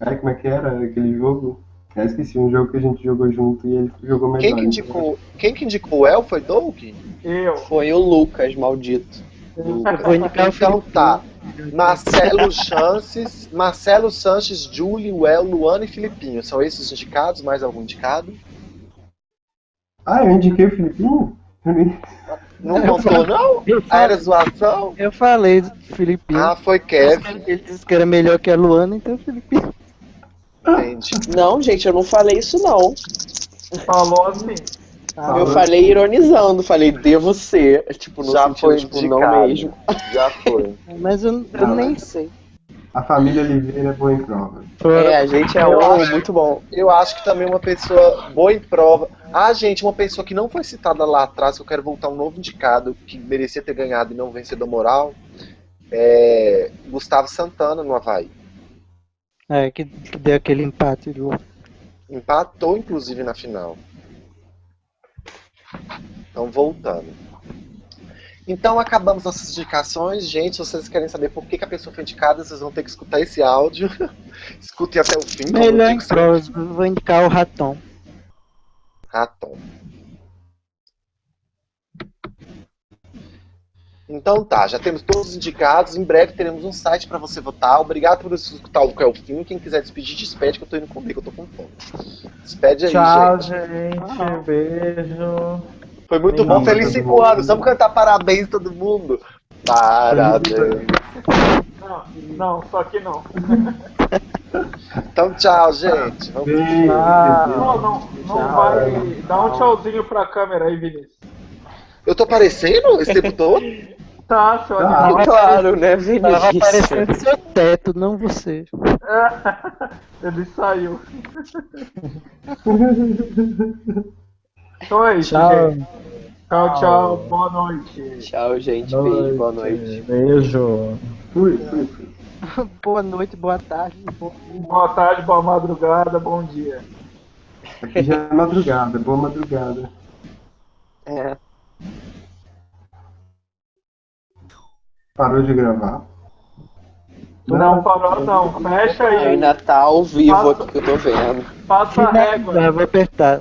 Ai, como é que era aquele jogo? Eu esqueci, um jogo que a gente jogou junto e ele jogou melhor. Quem que indicou, quem que indicou o El foi Doug? Eu. Foi o Lucas, maldito. Eu vou indicar o Então tá. Marcelo Chances, Marcelo Sanches, Julie, Well, Luana e Filipinho. São esses os indicados? Mais algum indicado? Ah, eu indiquei o Filipinho? Não contou, não? Ah, era zoação? eu falei do Filipinho. Ah, foi Kevin. Ele disse que era melhor que a Luana, então o Filipinho. Entendi. Não, gente, eu não falei isso não. Falou assim. Eu falei ironizando, falei devo ser. Tipo, no Já sentido, foi tipo, indicado. não mesmo. Já foi. Mas eu, eu Não, nem sei. A família Oliveira é boa em provas. É, a gente é Eu um acho- muito bom. Eu acho que também uma pessoa boa em prova. Ah, gente, uma pessoa que não foi citada lá atrás, que eu quero voltar um novo indicado, que merecia ter ganhado e não vencedor moral, é Gustavo Santana no Havaí. É, que, que deu aquele empate do. Empatou, inclusive, na final. Então, voltando. Então, acabamos nossas indicações. Gente, se vocês querem saber por que, que a pessoa foi indicada, vocês vão ter que escutar esse áudio. Escutem até o fim. eu Melhor em provas, vou indicar o Raton. Raton. Então tá, já temos todos os indicados. Em breve teremos um site para você votar. Obrigado por escutar o Kelfinho. Quem quiser despedir, despede que eu tô indo comer, que eu tô com fome. Despede aí, Tchau, gente. gente. Beijo. Foi muito bom. Lindo, Feliz todo 5 mundo. anos. Vamos cantar parabéns todo mundo. Parabéns. Não, não, só que não. Então tchau, gente. Vamos Beijo. Não, não, não Tchau. vai. Dá um tchauzinho pra câmera aí, Vinícius. Eu tô aparecendo esse tempo todo? Tá, seu Ah, animal. Claro, né, Tava Vinícius? aparecendo seu teto, não você. Ele saiu. Isso, Tchau. gente. Tchau, tchau. Boa noite. Tchau, gente. Beijo, boa noite. Beijo. Fui, fui, fui. boa noite, boa tarde. Boa tarde, boa madrugada, bom dia. Aqui já é madrugada, boa madrugada. É. Parou de gravar? Não, parou não. Fecha aí. Ainda tá ao vivo Passa- aqui que eu tô vendo. Passa a régua. Vai, vou apertar.